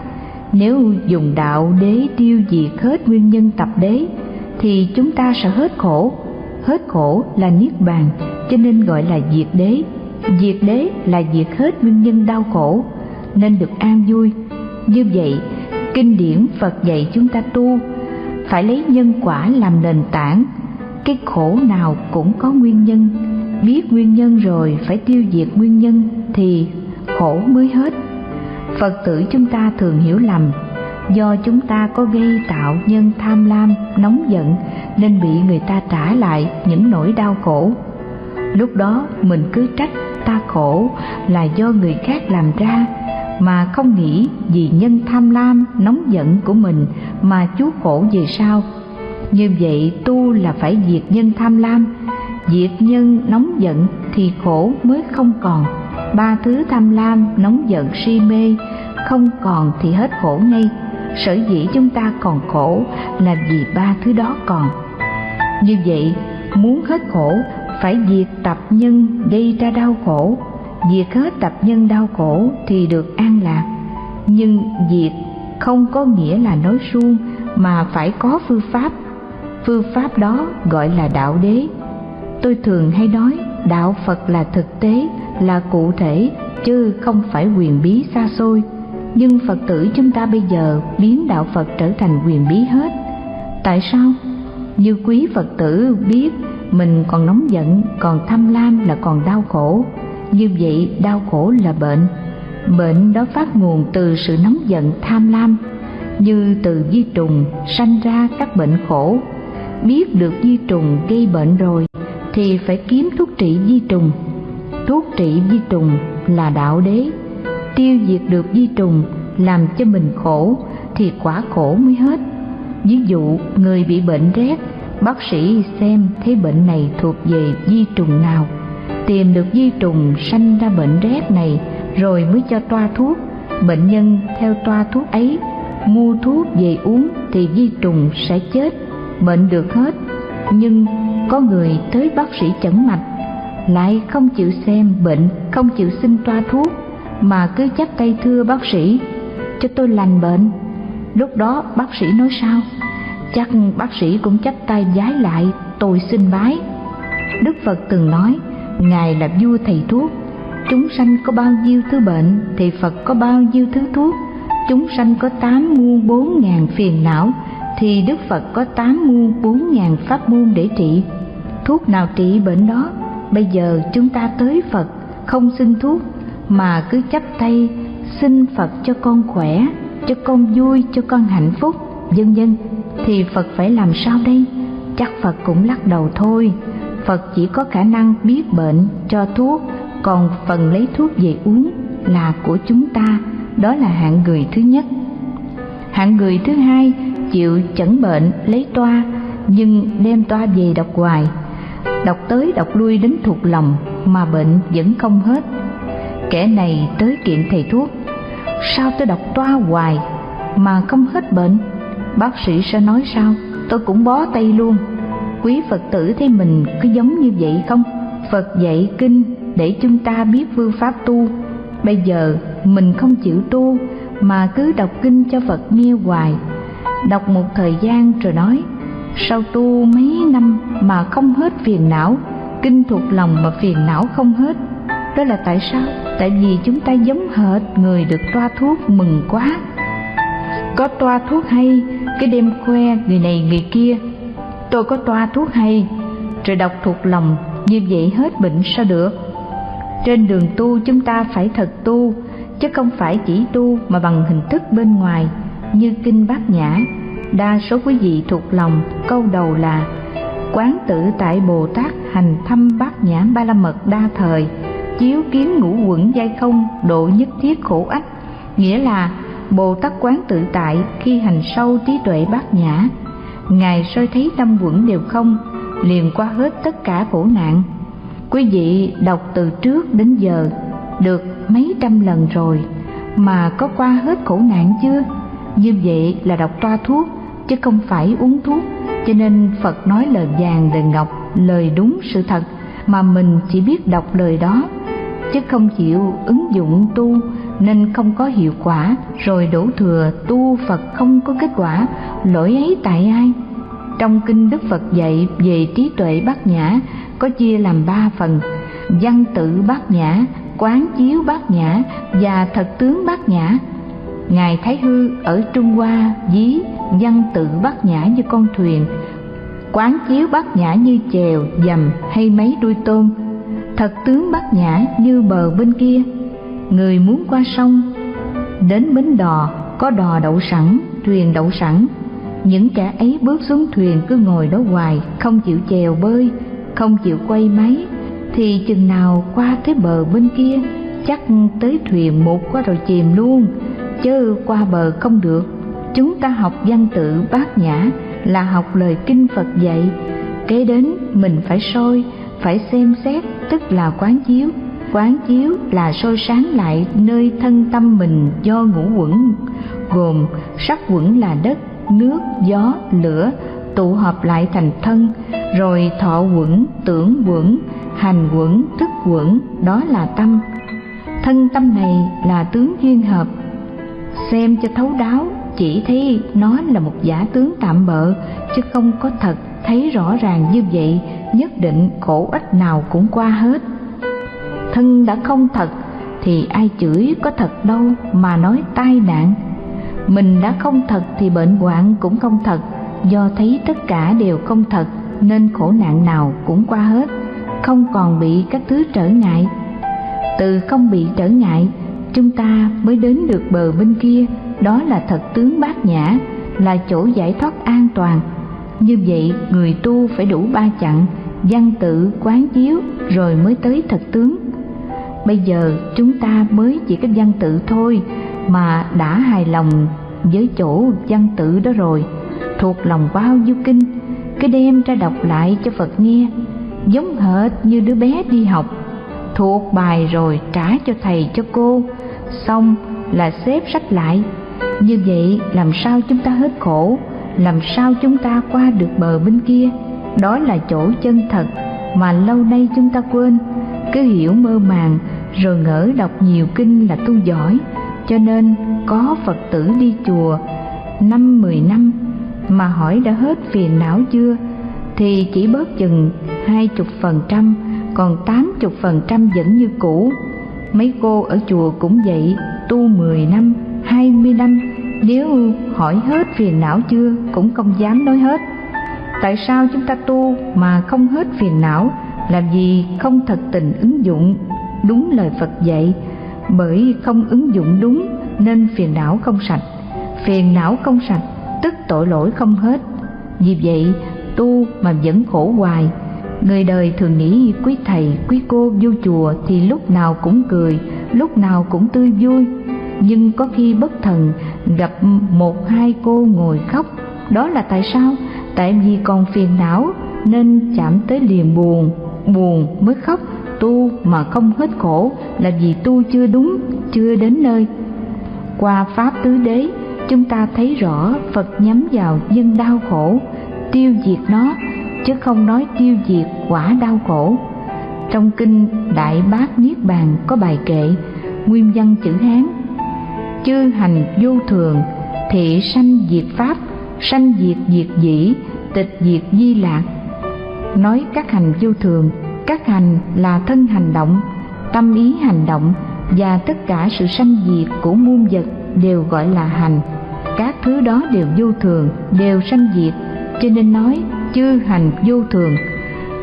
Nếu dùng đạo đế tiêu diệt hết nguyên nhân tập đế, thì chúng ta sẽ hết khổ. Hết khổ là niết bàn, cho nên gọi là diệt đế. Diệt đế là diệt hết nguyên nhân đau khổ, nên được an vui. Như vậy, kinh điển phật dạy chúng ta tu, phải lấy nhân quả làm nền tảng. Cái khổ nào cũng có nguyên nhân biết nguyên nhân rồi phải tiêu diệt nguyên nhân thì khổ mới hết. Phật tử chúng ta thường hiểu lầm, do chúng ta có gây tạo nhân tham lam, nóng giận nên bị người ta trả lại những nỗi đau khổ. Lúc đó mình cứ trách ta khổ là do người khác làm ra, mà không nghĩ vì nhân tham lam, nóng giận của mình mà chuốc khổ về sau. Như vậy tu là phải diệt nhân tham lam diệt nhân nóng giận thì khổ mới không còn. Ba thứ tham lam nóng giận si mê, không còn thì hết khổ ngay. Sở dĩ chúng ta còn khổ là vì ba thứ đó còn. Như vậy, muốn hết khổ, phải diệt tập nhân gây ra đau khổ. Diệt hết tập nhân đau khổ thì được an lạc. Nhưng diệt không có nghĩa là nói suông, mà phải có phương pháp. Phương pháp đó gọi là đạo đế tôi thường hay nói, đạo phật là thực tế, là cụ thể, chứ không phải quyền bí xa xôi. Nhưng phật tử chúng ta bây giờ biến đạo phật trở thành quyền bí hết. Tại sao? Như quý phật tử biết, mình còn nóng giận, còn tham lam là còn đau khổ. Như vậy, đau khổ là bệnh. Bệnh đó phát nguồn từ sự nóng giận, tham lam. Như từ di trùng sanh ra các bệnh khổ. Biết được di trùng gây bệnh rồi thì phải kiếm thuốc trị di trùng. Thuốc trị di trùng là đạo đế. Tiêu diệt được di trùng làm cho mình khổ thì quả khổ mới hết. Ví dụ, người bị bệnh rét, bác sĩ xem thấy bệnh này thuộc về di trùng nào. Tìm được di trùng sanh ra bệnh rét này rồi mới cho toa thuốc. Bệnh nhân theo toa thuốc ấy, mua thuốc về uống thì di trùng sẽ chết, bệnh được hết. Nhưng có người tới bác sĩ chẩn mạch, lại không chịu xem bệnh, không chịu xin toa thuốc, mà cứ chắp tay thưa bác sĩ, cho tôi lành bệnh. Lúc đó bác sĩ nói sao? Chắc bác sĩ cũng chắp tay giái lại, tôi xin bái. Đức phật từng nói, ngài là vua thầy thuốc, chúng sanh có bao nhiêu thứ bệnh thì phật có bao nhiêu thứ thuốc, chúng sanh có tám muôn bốn ngàn phiền não thì đức phật có tám muôn bốn ngàn pháp môn để trị thuốc nào trị bệnh đó. Bây giờ chúng ta tới phật, không xin thuốc, mà cứ chắp tay xin phật cho con khỏe, cho con vui, cho con hạnh phúc. Vân vân, thì phật phải làm sao đây? Chắc phật cũng lắc đầu thôi. Phật chỉ có khả năng biết bệnh cho thuốc, còn phần lấy thuốc về uống là của chúng ta. Đó là hạng người thứ nhất. Hạng người thứ hai chịu chẩn bệnh lấy toa, nhưng đem toa về đọc hoài đọc tới đọc lui đến thuộc lòng, mà bệnh vẫn không hết. Kẻ này tới kiện thầy thuốc. Sao tôi đọc toa hoài mà không hết bệnh? Bác sĩ sẽ nói sao? Tôi cũng bó tay luôn. Quý phật tử thấy mình có giống như vậy không? Phật dạy kinh để chúng ta biết phương pháp tu. Bây giờ mình không chịu tu mà cứ đọc kinh cho phật nghe hoài. Đọc một thời gian rồi nói sau tu mấy năm mà không hết phiền não, kinh thuộc lòng mà phiền não không hết. Đó là tại sao? Tại vì chúng ta giống hệt người được toa thuốc mừng quá. Có toa thuốc hay, cái đêm khoe người này người kia. Tôi có toa thuốc hay rồi đọc thuộc lòng, như vậy hết bệnh sao được? Trên đường tu chúng ta phải thật tu, chứ không phải chỉ tu mà bằng hình thức bên ngoài, như kinh bát nhã đa số quý vị thuộc lòng, câu đầu là, quán tử tại bồ tát hành thăm bát nhã ba la mật đa thời, chiếu kiến ngũ quẩn giai không, độ nhất thiết khổ ách. Nghĩa là, bồ tát quán tự tại khi hành sâu trí tuệ bát nhã, ngài soi thấy năm quẩn đều không, liền qua hết tất cả khổ nạn. Quý vị đọc từ trước đến giờ, được mấy trăm lần rồi, mà có qua hết khổ nạn chưa? Như vậy là đọc toa thuốc chứ không phải uống thuốc. Cho nên phật nói lời vàng lời ngọc, lời đúng sự thật, mà mình chỉ biết đọc lời đó, chứ không chịu ứng dụng tu, nên không có hiệu quả. Rồi đổ thừa, tu phật không có kết quả. Lỗi ấy tại ai? Trong kinh đức phật dạy về trí tuệ bát nhã, có chia làm ba phần. Văn tự bát nhã, quán chiếu bát nhã và thật tướng bát nhã ngài thái hư ở trung hoa ví văn tự bát nhã như con thuyền, quán chiếu bát nhã như chèo, dầm hay mấy đuôi tôm. Thật tướng bát nhã như bờ bên kia. Người muốn qua sông, đến bến đò, có đò đậu sẵn, thuyền đậu sẵn. Những kẻ ấy bước xuống thuyền cứ ngồi đó hoài, không chịu chèo bơi, không chịu quay máy. Thì chừng nào qua tới bờ bên kia, chắc tới thuyền một qua rồi chìm luôn chớ qua bờ không được. Chúng ta học văn tự bát nhã là học lời kinh phật dạy. Kế đến mình phải soi, phải xem xét, tức là quán chiếu. Quán chiếu là soi sáng lại nơi thân tâm mình do ngũ quẩn, gồm sắc quẩn là đất, nước, gió, lửa, tụ hợp lại thành thân, rồi thọ quẩn, tưởng quẩn, hành quẩn, thức quẩn, đó là tâm. Thân tâm này là tướng duyên hợp xem cho thấu đáo, chỉ thấy nó là một giả tướng tạm bợ, chứ không có thật thấy rõ ràng như vậy, nhất định khổ ích nào cũng qua hết. Thân đã không thật, thì ai chửi có thật đâu mà nói tai nạn. Mình đã không thật thì bệnh hoạn cũng không thật, do thấy tất cả đều không thật, nên khổ nạn nào cũng qua hết, không còn bị các thứ trở ngại. Từ không bị trở ngại chúng ta mới đến được bờ bên kia, đó là thật tướng bát nhã, là chỗ giải thoát an toàn. Như vậy, người tu phải đủ ba chặng, văn tự, quán chiếu, rồi mới tới thật tướng. Bây giờ, chúng ta mới chỉ cái văn tự thôi, mà đã hài lòng với chỗ văn tự đó rồi. Thuộc lòng bao nhiêu kinh cái đem ra đọc lại cho phật nghe. Giống hệt như đứa bé đi học, thuộc bài rồi trả cho thầy cho cô xong là xếp sách lại. Như vậy, làm sao chúng ta hết khổ? Làm sao chúng ta qua được bờ bên kia? Đó là chỗ chân thật mà lâu nay chúng ta quên. Cứ hiểu mơ màng, rồi ngỡ đọc nhiều kinh là tu giỏi. Cho nên, có phật tử đi chùa năm mười năm mà hỏi đã hết phiền não chưa? Thì chỉ bớt chừng hai chục phần trăm, còn tám chục phần trăm vẫn như cũ mấy cô ở chùa cũng vậy, tu mười năm, hai mươi năm. Nếu hỏi hết phiền não chưa, cũng không dám nói hết. Tại sao chúng ta tu mà không hết phiền não? Làm gì không thật tình ứng dụng? Đúng lời phật dạy, bởi không ứng dụng đúng, nên phiền não không sạch. Phiền não không sạch, tức tội lỗi không hết. Vì vậy, tu mà vẫn khổ hoài người đời thường nghĩ quý thầy, quý cô vô chùa thì lúc nào cũng cười, lúc nào cũng tươi vui. Nhưng có khi bất thần gặp một hai cô ngồi khóc. Đó là tại sao? Tại vì còn phiền não nên chạm tới liền buồn. Buồn mới khóc, tu mà không hết khổ là vì tu chưa đúng, chưa đến nơi. Qua pháp tứ đế, chúng ta thấy rõ phật nhắm vào dân đau khổ, tiêu diệt nó chứ không nói tiêu diệt quả đau khổ. Trong kinh đại bát niết bàn có bài kệ, nguyên văn chữ hán, chư hành vô thường, thị sanh diệt pháp, sanh diệt diệt dĩ, tịch diệt di lạc. Nói các hành vô thường, các hành là thân hành động, tâm ý hành động và tất cả sự sanh diệt của muôn vật đều gọi là hành. Các thứ đó đều vô thường, đều sanh diệt, cho nên nói chư hành vô thường.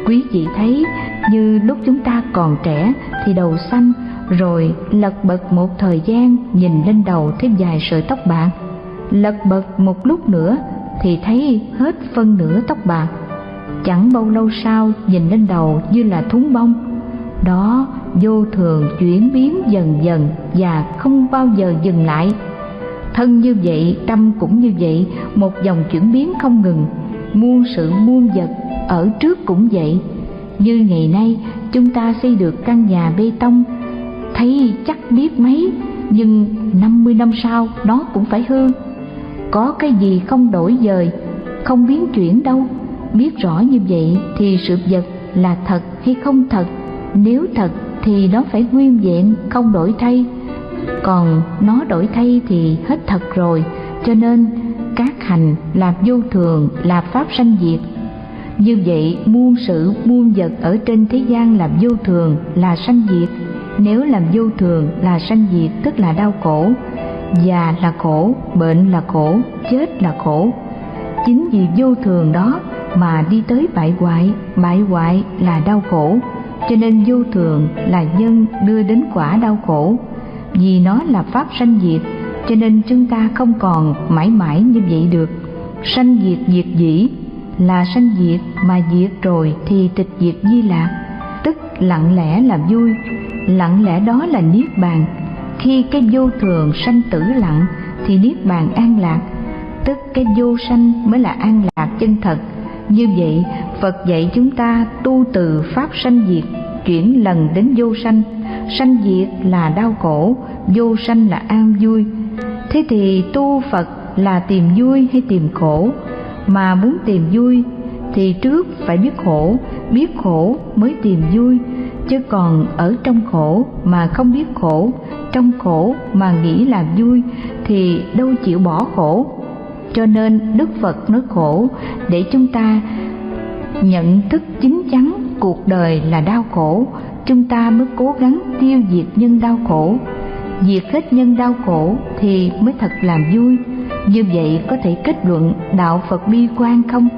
Quý vị thấy, như lúc chúng ta còn trẻ thì đầu xanh rồi lật bật một thời gian nhìn lên đầu thêm vài sợi tóc bạc. Lật bật một lúc nữa thì thấy hết phân nửa tóc bạc. Chẳng bao lâu sau nhìn lên đầu như là thúng bông. Đó vô thường chuyển biến dần dần và không bao giờ dừng lại. Thân như vậy, tâm cũng như vậy, một dòng chuyển biến không ngừng muôn sự muôn vật ở trước cũng vậy. Như ngày nay, chúng ta xây được căn nhà bê tông. Thấy chắc biết mấy, nhưng 50 năm sau nó cũng phải hư. Có cái gì không đổi dời, không biến chuyển đâu. Biết rõ như vậy thì sự vật là thật hay không thật? Nếu thật thì nó phải nguyên vẹn, không đổi thay. Còn nó đổi thay thì hết thật rồi, cho nên các hành là vô thường là pháp sanh diệt. Như vậy, muôn sự, muôn vật ở trên thế gian là vô thường, là sanh diệt. Nếu làm vô thường, là sanh diệt, tức là đau khổ. Già là khổ, bệnh là khổ, chết là khổ. Chính vì vô thường đó mà đi tới bại hoại bại hoại là đau khổ. Cho nên vô thường là nhân đưa đến quả đau khổ. Vì nó là pháp sanh diệt cho nên chúng ta không còn mãi mãi như vậy được. Sanh diệt diệt dĩ là sanh diệt mà diệt rồi thì tịch diệt di lạc tức lặng lẽ là vui, lặng lẽ đó là niết bàn. Khi cái vô thường sanh tử lặng thì niết bàn an lạc. Tức cái vô sanh mới là an lạc chân thật. Như vậy, phật dạy chúng ta tu từ pháp sanh diệt, chuyển lần đến vô sanh. Sanh diệt là đau khổ, vô sanh là an vui thế thì tu phật là tìm vui hay tìm khổ? Mà muốn tìm vui thì trước phải biết khổ biết khổ mới tìm vui. Chứ còn ở trong khổ mà không biết khổ, trong khổ mà nghĩ là vui thì đâu chịu bỏ khổ. Cho nên đức phật nói khổ để chúng ta nhận thức chính chắn cuộc đời là đau khổ. Chúng ta mới cố gắng tiêu diệt nhân đau khổ diệt hết nhân đau khổ thì mới thật làm vui. Như vậy có thể kết luận đạo phật bi quan không?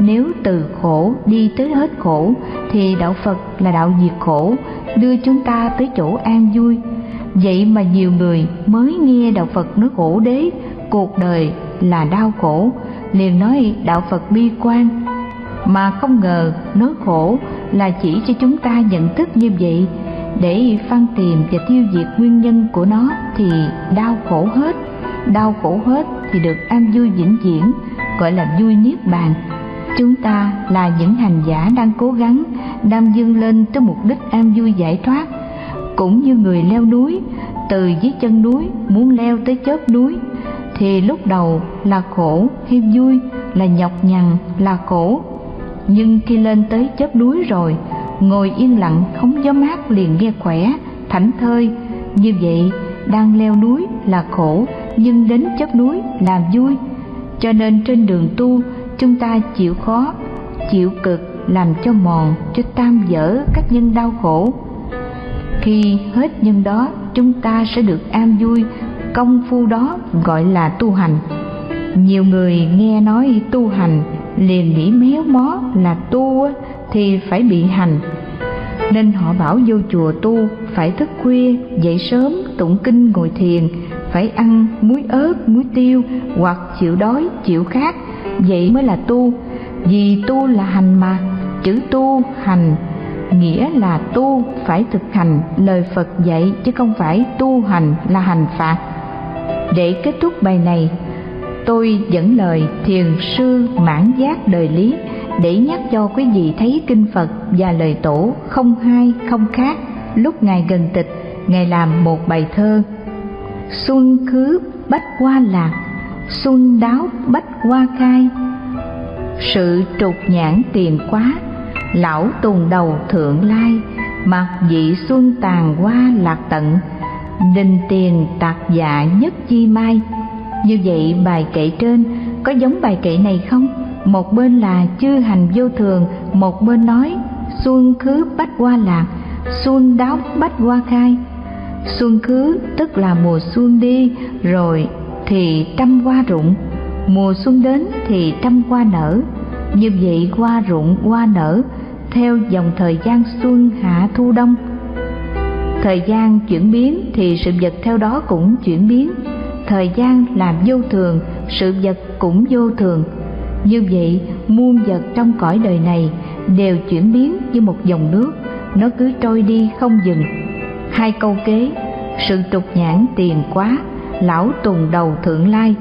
Nếu từ khổ đi tới hết khổ thì đạo phật là đạo diệt khổ, đưa chúng ta tới chỗ an vui. Vậy mà nhiều người mới nghe đạo phật nói khổ đế, cuộc đời là đau khổ, liền nói đạo phật bi quan. Mà không ngờ nói khổ là chỉ cho chúng ta nhận thức như vậy để phân tìm và tiêu diệt nguyên nhân của nó thì đau khổ hết. Đau khổ hết thì được an vui vĩnh viễn, gọi là vui niết bàn. Chúng ta là những hành giả đang cố gắng, đang dâng lên tới mục đích an vui giải thoát. Cũng như người leo núi, từ dưới chân núi muốn leo tới chóp núi, thì lúc đầu là khổ hay vui, là nhọc nhằn, là khổ. Nhưng khi lên tới chóp núi rồi ngồi yên lặng không gió mát liền nghe khỏe, thảnh thơi. Như vậy, đang leo núi là khổ, nhưng đến chóp núi là vui. Cho nên trên đường tu, chúng ta chịu khó, chịu cực, làm cho mòn, cho tam dở các nhân đau khổ. Khi hết nhân đó, chúng ta sẽ được an vui. Công phu đó gọi là tu hành. Nhiều người nghe nói tu hành, liền nghĩ méo mó là tu thì phải bị hành. Nên họ bảo vô chùa tu phải thức khuya, dậy sớm, tụng kinh, ngồi thiền, phải ăn muối ớt, muối tiêu hoặc chịu đói, chịu khát. Vậy mới là tu. Vì tu là hành mà, chữ tu, hành, nghĩa là tu phải thực hành. Lời phật dạy chứ không phải tu hành là hành phạt. Để kết thúc bài này, tôi dẫn lời thiền sư mãn giác đời lý để nhắc cho quý vị thấy kinh phật và lời tổ không hai, không khác. Lúc ngài gần tịch, ngài làm một bài thơ. Xuân khứ bách qua lạc, xuân đáo bách qua khai sự trục nhãn tiền quá, lão tùng đầu thượng lai. Mặc dị xuân tàn qua lạc tận, đình tiền tạc dạ nhất chi mai. Như vậy bài kệ trên có giống bài kệ này không? Một bên là chư hành vô thường, một bên nói, xuân khứ bách hoa lạc, xuân đáo bách hoa khai. Xuân khứ tức là mùa xuân đi, rồi thì trăm hoa rụng. Mùa xuân đến thì trăm hoa nở. Như vậy hoa rụng, hoa nở, theo dòng thời gian xuân hạ thu đông. Thời gian chuyển biến thì sự vật theo đó cũng chuyển biến. Thời gian là vô thường, sự vật cũng vô thường như vậy, muôn vật trong cõi đời này đều chuyển biến như một dòng nước. Nó cứ trôi đi không dừng. Hai câu kế, sự trục nhãn tiền quá, lão tùng đầu thượng lai.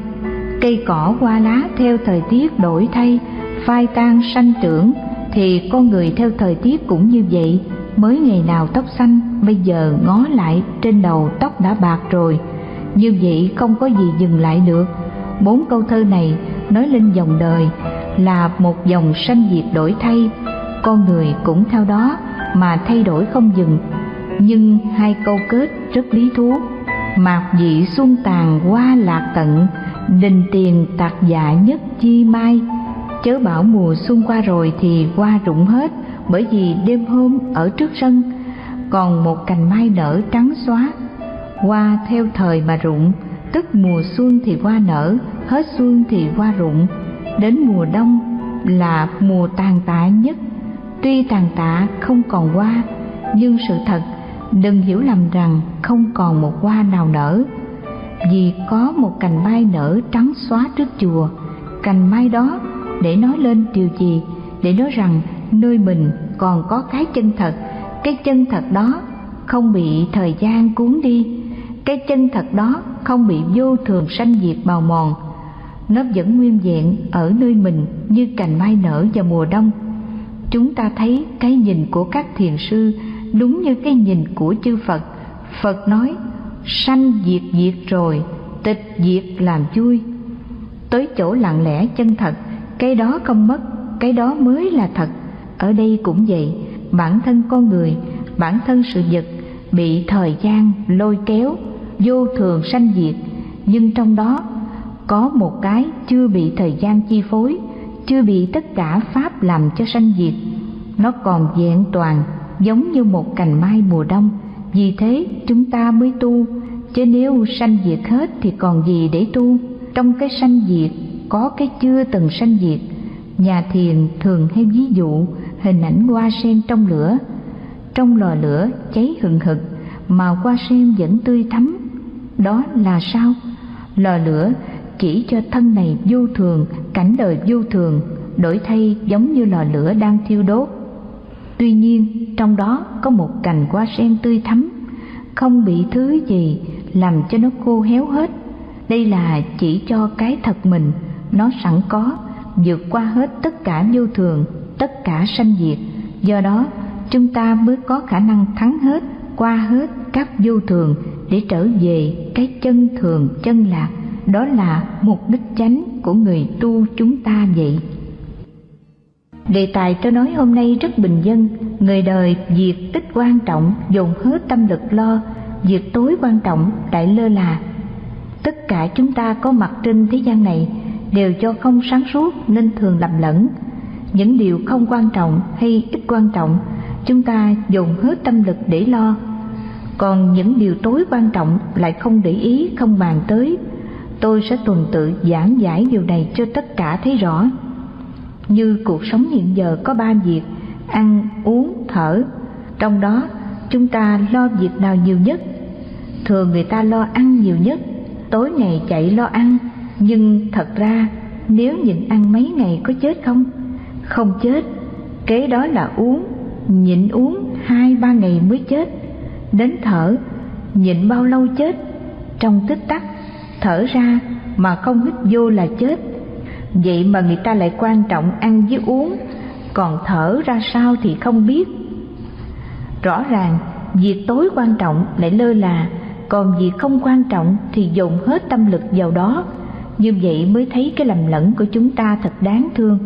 Cây cỏ hoa lá theo thời tiết đổi thay, phai tan sanh trưởng, thì con người theo thời tiết cũng như vậy. Mới ngày nào tóc xanh, bây giờ ngó lại trên đầu tóc đã bạc rồi. Như vậy không có gì dừng lại được. Bốn câu thơ này nói lên dòng đời là một dòng sanh diệt đổi thay. Con người cũng theo đó mà thay đổi không dừng. Nhưng hai câu kết rất lý thú. Mạc dị xuân tàn qua lạc tận đình tiền tạc dạ nhất chi mai. Chớ bảo mùa xuân qua rồi thì qua rụng hết, bởi vì đêm hôm ở trước sân, còn một cành mai nở trắng xóa. Qua theo thời mà rụng tức mùa xuân thì hoa nở, hết xuân thì hoa rụng. Đến mùa đông là mùa tàn tạ nhất. Tuy tàn tạ không còn hoa, nhưng sự thật đừng hiểu lầm rằng không còn một hoa nào nở. Vì có một cành mai nở trắng xóa trước chùa, cành mai đó để nói lên điều gì? Để nói rằng nơi mình còn có cái chân thật, cái chân thật đó không bị thời gian cuốn đi. Cái chân thật đó không bị vô thường sanh diệt bào mòn. Nó vẫn nguyên vẹn ở nơi mình như cành mai nở vào mùa đông. Chúng ta thấy cái nhìn của các thiền sư đúng như cái nhìn của chư phật. Phật nói, sanh diệt diệt rồi, tịch diệt làm vui tới chỗ lặng lẽ chân thật, cái đó không mất, cái đó mới là thật. Ở đây cũng vậy, bản thân con người, bản thân sự vật bị thời gian lôi kéo vô thường sanh diệt, nhưng trong đó có một cái chưa bị thời gian chi phối, chưa bị tất cả pháp làm cho sanh diệt. Nó còn vẹn toàn, giống như một cành mai mùa đông. Vì thế chúng ta mới tu, chứ nếu sanh diệt hết thì còn gì để tu? Trong cái sanh diệt, có cái chưa từng sanh diệt. Nhà thiền thường hay ví dụ hình ảnh hoa sen trong lửa. Trong lò lửa cháy hừng hực, mà hoa sen vẫn tươi thắm đó là sao? Lò lửa chỉ cho thân này vô thường, cảnh đời vô thường, đổi thay giống như lò lửa đang thiêu đốt. Tuy nhiên, trong đó có một cành hoa sen tươi thắm, không bị thứ gì làm cho nó khô héo hết. Đây là chỉ cho cái thật mình, nó sẵn có, vượt qua hết tất cả vô thường, tất cả sanh diệt. Do đó, chúng ta mới có khả năng thắng hết, qua hết các vô thường để trở về cái chân thường chân lạc. Đó là mục đích chánh của người tu chúng ta vậy. Đề tài tôi nói hôm nay rất bình dân. Người đời việc tích quan trọng, dồn hết tâm lực lo. Việc tối quan trọng, đại lơ là. Tất cả chúng ta có mặt trên thế gian này đều cho không sáng suốt nên thường lầm lẫn. Những điều không quan trọng hay ít quan trọng, chúng ta dồn hết tâm lực để lo còn những điều tối quan trọng lại không để ý, không bàn tới. Tôi sẽ tuần tự giảng giải điều này cho tất cả thấy rõ. Như cuộc sống hiện giờ có ba việc, ăn, uống, thở. Trong đó, chúng ta lo việc nào nhiều nhất? Thường người ta lo ăn nhiều nhất, tối ngày chạy lo ăn. Nhưng thật ra, nếu nhịn ăn mấy ngày có chết không? Không chết. Kế đó là uống, nhịn uống hai ba ngày mới chết đến thở, nhịn bao lâu chết. Trong tích tắc, thở ra mà không hít vô là chết. Vậy mà người ta lại quan trọng ăn với uống, còn thở ra sao thì không biết. Rõ ràng, việc tối quan trọng lại lơ là, còn việc không quan trọng thì dồn hết tâm lực vào đó. Như vậy mới thấy cái lầm lẫn của chúng ta thật đáng thương.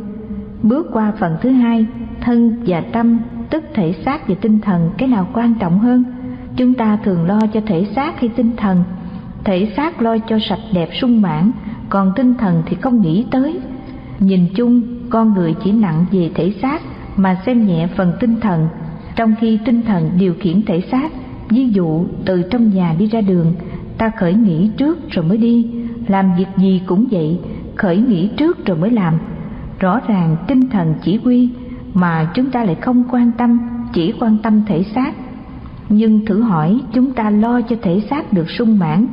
Bước qua phần thứ hai, thân và tâm, tức thể xác và tinh thần, cái nào quan trọng hơn? Chúng ta thường lo cho thể xác hay tinh thần. Thể xác lo cho sạch đẹp sung mãn, còn tinh thần thì không nghĩ tới. Nhìn chung, con người chỉ nặng về thể xác mà xem nhẹ phần tinh thần. Trong khi tinh thần điều khiển thể xác, ví dụ từ trong nhà đi ra đường, ta khởi nghĩ trước rồi mới đi. Làm việc gì cũng vậy, khởi nghĩ trước rồi mới làm. Rõ ràng tinh thần chỉ huy mà chúng ta lại không quan tâm, chỉ quan tâm thể xác nhưng thử hỏi, chúng ta lo cho thể xác được sung mãn,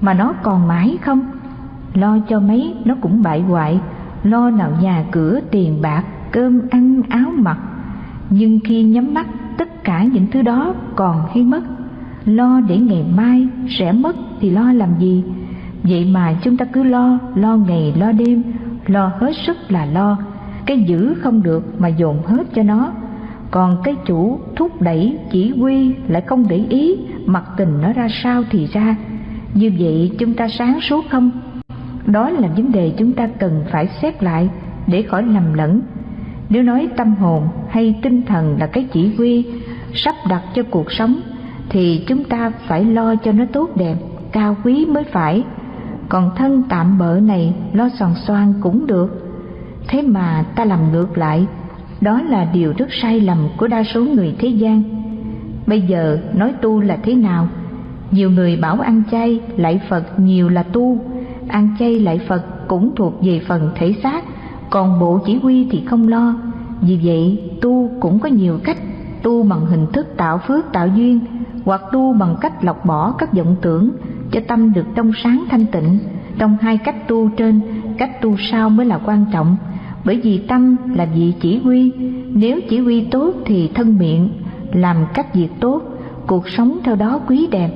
mà nó còn mãi không? Lo cho mấy, nó cũng bại hoại. Lo nào nhà cửa, tiền bạc, cơm ăn, áo mặc. Nhưng khi nhắm mắt, tất cả những thứ đó còn hay mất. Lo để ngày mai sẽ mất thì lo làm gì? Vậy mà chúng ta cứ lo lo ngày, lo đêm. Lo hết sức là lo. Cái giữ không được mà dồn hết cho nó còn cái chủ thúc đẩy chỉ huy lại không để ý mặc tình nó ra sao thì ra. Như vậy chúng ta sáng suốt không? Đó là vấn đề chúng ta cần phải xét lại để khỏi lầm lẫn. Nếu nói tâm hồn hay tinh thần là cái chỉ huy sắp đặt cho cuộc sống, thì chúng ta phải lo cho nó tốt đẹp, cao quý mới phải. Còn thân tạm bợ này lo xoàn xoan cũng được. Thế mà ta làm ngược lại đó là điều rất sai lầm của đa số người thế gian. Bây giờ nói tu là thế nào? Nhiều người bảo ăn chay lại phật nhiều là tu. Ăn chay lại phật cũng thuộc về phần thể xác, còn bộ chỉ huy thì không lo. Vì vậy, tu cũng có nhiều cách. Tu bằng hình thức tạo phước tạo duyên, hoặc tu bằng cách lọc bỏ các vọng tưởng cho tâm được trong sáng thanh tịnh. Trong hai cách tu trên, cách tu sau mới là quan trọng bởi vì tâm là vị chỉ huy. Nếu chỉ huy tốt thì thân miệng, làm các việc tốt, cuộc sống theo đó quý đẹp.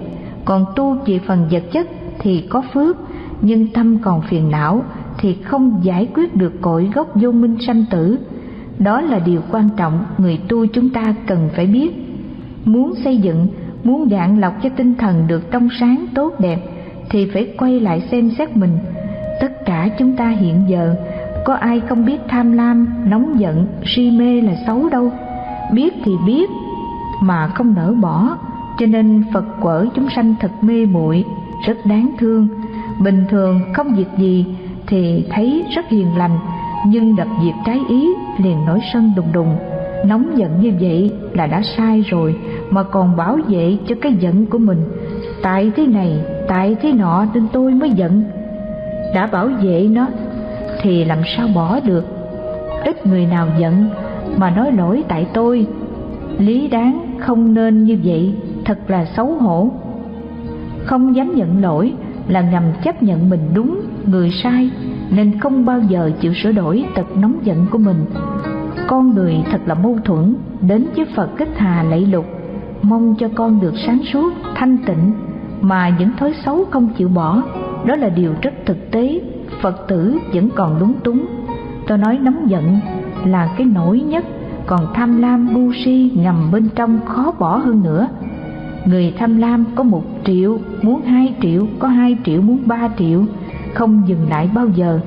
Còn tu về phần vật chất thì có phước, nhưng tâm còn phiền não thì không giải quyết được cội gốc vô minh sanh tử. Đó là điều quan trọng người tu chúng ta cần phải biết. Muốn xây dựng, muốn dạng lọc cho tinh thần được trong sáng tốt đẹp thì phải quay lại xem xét mình. Tất cả chúng ta hiện giờ có ai không biết tham lam, nóng giận, si mê là xấu đâu. Biết thì biết, mà không nỡ bỏ. Cho nên phật quở chúng sanh thật mê muội, rất đáng thương. Bình thường không việc gì thì thấy rất hiền lành, nhưng đập việc trái ý liền nổi sân đùng đùng. Nóng giận như vậy là đã sai rồi, mà còn bảo vệ cho cái giận của mình. Tại thế này, tại thế nọ nên tôi mới giận. Đã bảo vệ nó thì làm sao bỏ được? Ít người nào giận mà nói lỗi tại tôi. Lý đáng không nên như vậy, thật là xấu hổ. Không dám nhận lỗi là ngầm chấp nhận mình đúng, người sai, nên không bao giờ chịu sửa đổi tật nóng giận của mình. Con người thật là mâu thuẫn, đến với phật kích hà lạy lục, mong cho con được sáng suốt, thanh tịnh, mà những thói xấu không chịu bỏ, đó là điều rất thực tế phật tử vẫn còn lúng túng. Tôi nói nóng giận là cái nổi nhất, còn tham lam bu si ngầm bên trong khó bỏ hơn nữa. Người tham lam có một triệu, muốn hai triệu, có hai triệu, muốn ba triệu, không dừng lại bao giờ.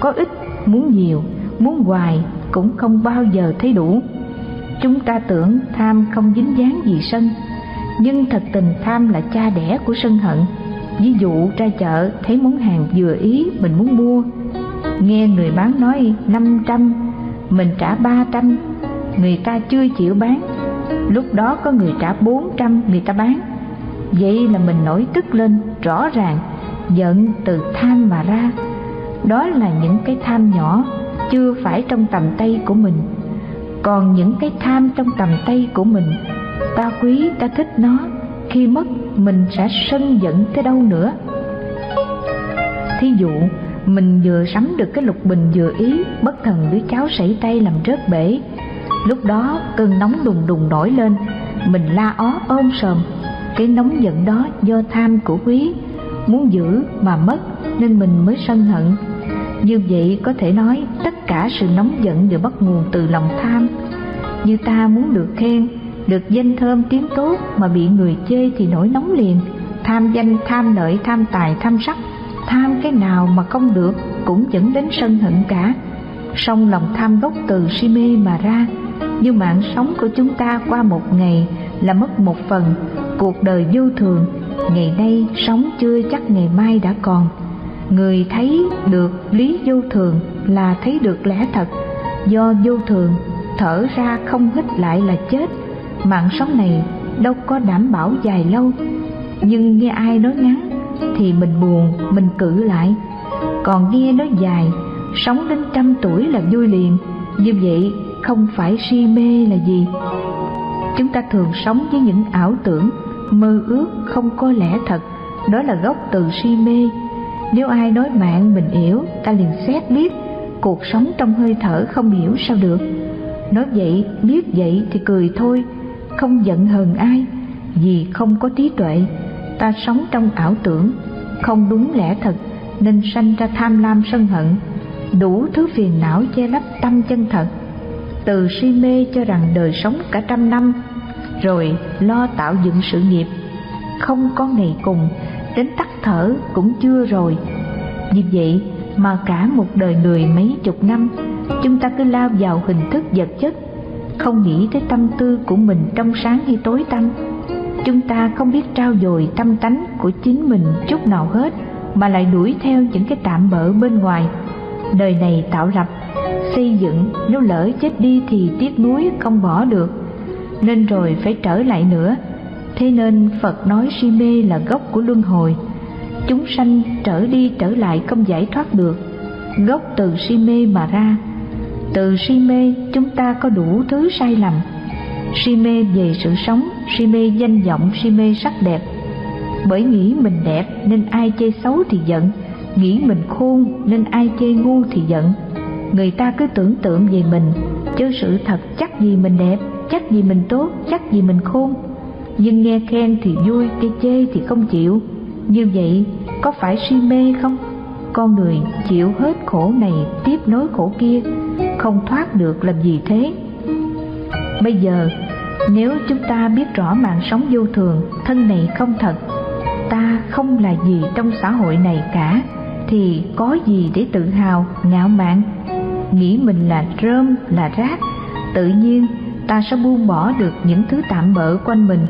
Có ít, muốn nhiều, muốn hoài cũng không bao giờ thấy đủ. Chúng ta tưởng tham không dính dáng gì sân, nhưng thật tình tham là cha đẻ của sân hận ví dụ, ra chợ, thấy món hàng vừa ý mình muốn mua. Nghe người bán nói năm trăm, mình trả ba trăm. Người ta chưa chịu bán. Lúc đó có người trả bốn trăm, người ta bán. Vậy là mình nổi tức lên, rõ ràng, giận từ tham mà ra. Đó là những cái tham nhỏ, chưa phải trong tầm tay của mình. Còn những cái tham trong tầm tay của mình, ta quý, ta thích nó khi mất, mình sẽ sân giận tới đâu nữa? Thí dụ, mình vừa sắm được cái lục bình vừa ý, bất thần đứa cháu sảy tay làm rớt bể. Lúc đó, cơn nóng đùng đùng nổi lên, mình la ó ôm sờm. Cái nóng giận đó do tham của quý. Muốn giữ mà mất, nên mình mới sân hận. Như vậy có thể nói, tất cả sự nóng giận đều bắt nguồn từ lòng tham. Như ta muốn được khen được danh thơm tiếng tốt mà bị người chê thì nổi nóng liền. Tham danh, tham lợi, tham tài, tham sắc, tham cái nào mà không được cũng dẫn đến sân hận cả. Song lòng tham gốc từ si mê mà ra, như mạng sống của chúng ta qua một ngày là mất một phần. Cuộc đời vô thường, ngày nay sống chưa chắc ngày mai đã còn. Người thấy được lý vô thường là thấy được lẽ thật. Do vô thường, thở ra không hít lại là chết mạng sống này đâu có đảm bảo dài lâu. Nhưng nghe ai nói ngắn thì mình buồn, mình cự lại. Còn nghe nói dài, sống đến trăm tuổi là vui liền. Như vậy không phải si mê là gì? Chúng ta thường sống với những ảo tưởng, mơ ước không có lẽ thật. Đó là gốc từ si mê. Nếu ai nói mạng mình yếu ta liền xét biết. Cuộc sống trong hơi thở không hiểu sao được. Nói vậy, biết vậy thì cười thôi không giận hờn ai, vì không có trí tuệ, ta sống trong ảo tưởng, không đúng lẽ thật, nên sanh ra tham lam sân hận, đủ thứ phiền não che lấp tâm chân thật. Từ si mê cho rằng đời sống cả trăm năm, rồi lo tạo dựng sự nghiệp, không có ngày cùng, đến tắt thở cũng chưa rồi. Vì vậy mà cả một đời người mấy chục năm, chúng ta cứ lao vào hình thức vật chất không nghĩ tới tâm tư của mình trong sáng hay tối tăm. Chúng ta không biết trao dồi tâm tánh của chính mình chút nào hết, mà lại đuổi theo những cái tạm bỡ bên ngoài. Đời này tạo lập, xây dựng, nếu lỡ chết đi thì tiếc nuối không bỏ được. Nên rồi phải trở lại nữa. Thế nên phật nói si mê là gốc của luân hồi. Chúng sanh trở đi trở lại không giải thoát được. Gốc từ si mê mà ra từ si mê, chúng ta có đủ thứ sai lầm. Si mê về sự sống, si mê danh vọng, si mê sắc đẹp. Bởi nghĩ mình đẹp nên ai chê xấu thì giận, nghĩ mình khôn nên ai chê ngu thì giận. Người ta cứ tưởng tượng về mình chứ sự thật chắc gì mình đẹp, chắc gì mình tốt, chắc gì mình khôn. Nhưng nghe khen thì vui, cái chê thì không chịu. Như vậy, có phải si mê không? Con người chịu hết khổ này tiếp nối khổ kia, không thoát được làm gì thế. Bây giờ, nếu chúng ta biết rõ mạng sống vô thường, thân này không thật, ta không là gì trong xã hội này cả, thì có gì để tự hào, ngạo mạn? Nghĩ mình là rơm, là rác, tự nhiên ta sẽ buông bỏ được những thứ tạm bỡ quanh mình,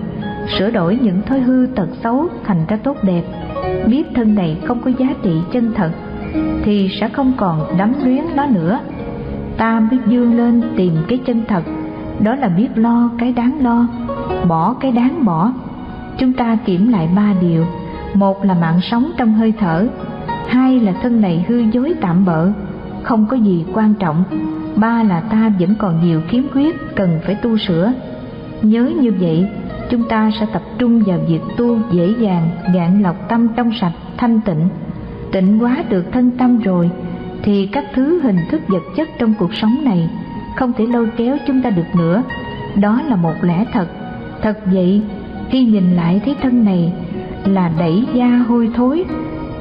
sửa đổi những thói hư tật xấu thành ra tốt đẹp biết thân này không có giá trị chân thật, thì sẽ không còn đắm luyến nó nữa. Ta mới dương lên tìm cái chân thật, đó là biết lo cái đáng lo, bỏ cái đáng bỏ. Chúng ta kiểm lại ba điều. Một là mạng sống trong hơi thở, hai là thân này hư dối tạm bợ, không có gì quan trọng. Ba là ta vẫn còn nhiều khiếm khuyết cần phải tu sửa. Nhớ như vậy chúng ta sẽ tập trung vào việc tu dễ dàng, gạn lọc tâm trong sạch, thanh tịnh. Tịnh hóa được thân tâm rồi, thì các thứ hình thức vật chất trong cuộc sống này không thể lôi kéo chúng ta được nữa. Đó là một lẽ thật. Thật vậy, khi nhìn lại thấy thân này là đẩy da hôi thối,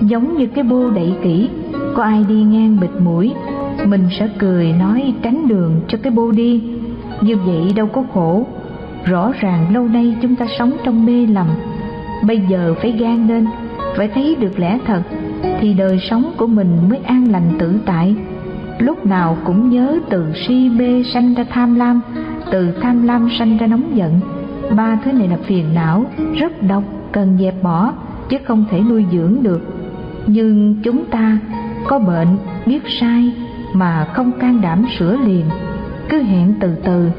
giống như cái bô đẩy kỹ. Có ai đi ngang bịt mũi, mình sẽ cười nói tránh đường cho cái bô đi. Như vậy đâu có khổ rõ ràng lâu nay chúng ta sống trong mê lầm. Bây giờ phải gan lên, phải thấy được lẽ thật, thì đời sống của mình mới an lành tự tại. Lúc nào cũng nhớ từ si mê sanh ra tham lam, từ tham lam sanh ra nóng giận. Ba thứ này là phiền não, rất độc, cần dẹp bỏ, chứ không thể nuôi dưỡng được. Nhưng chúng ta có bệnh, biết sai, mà không can đảm sửa liền. Cứ hẹn từ từ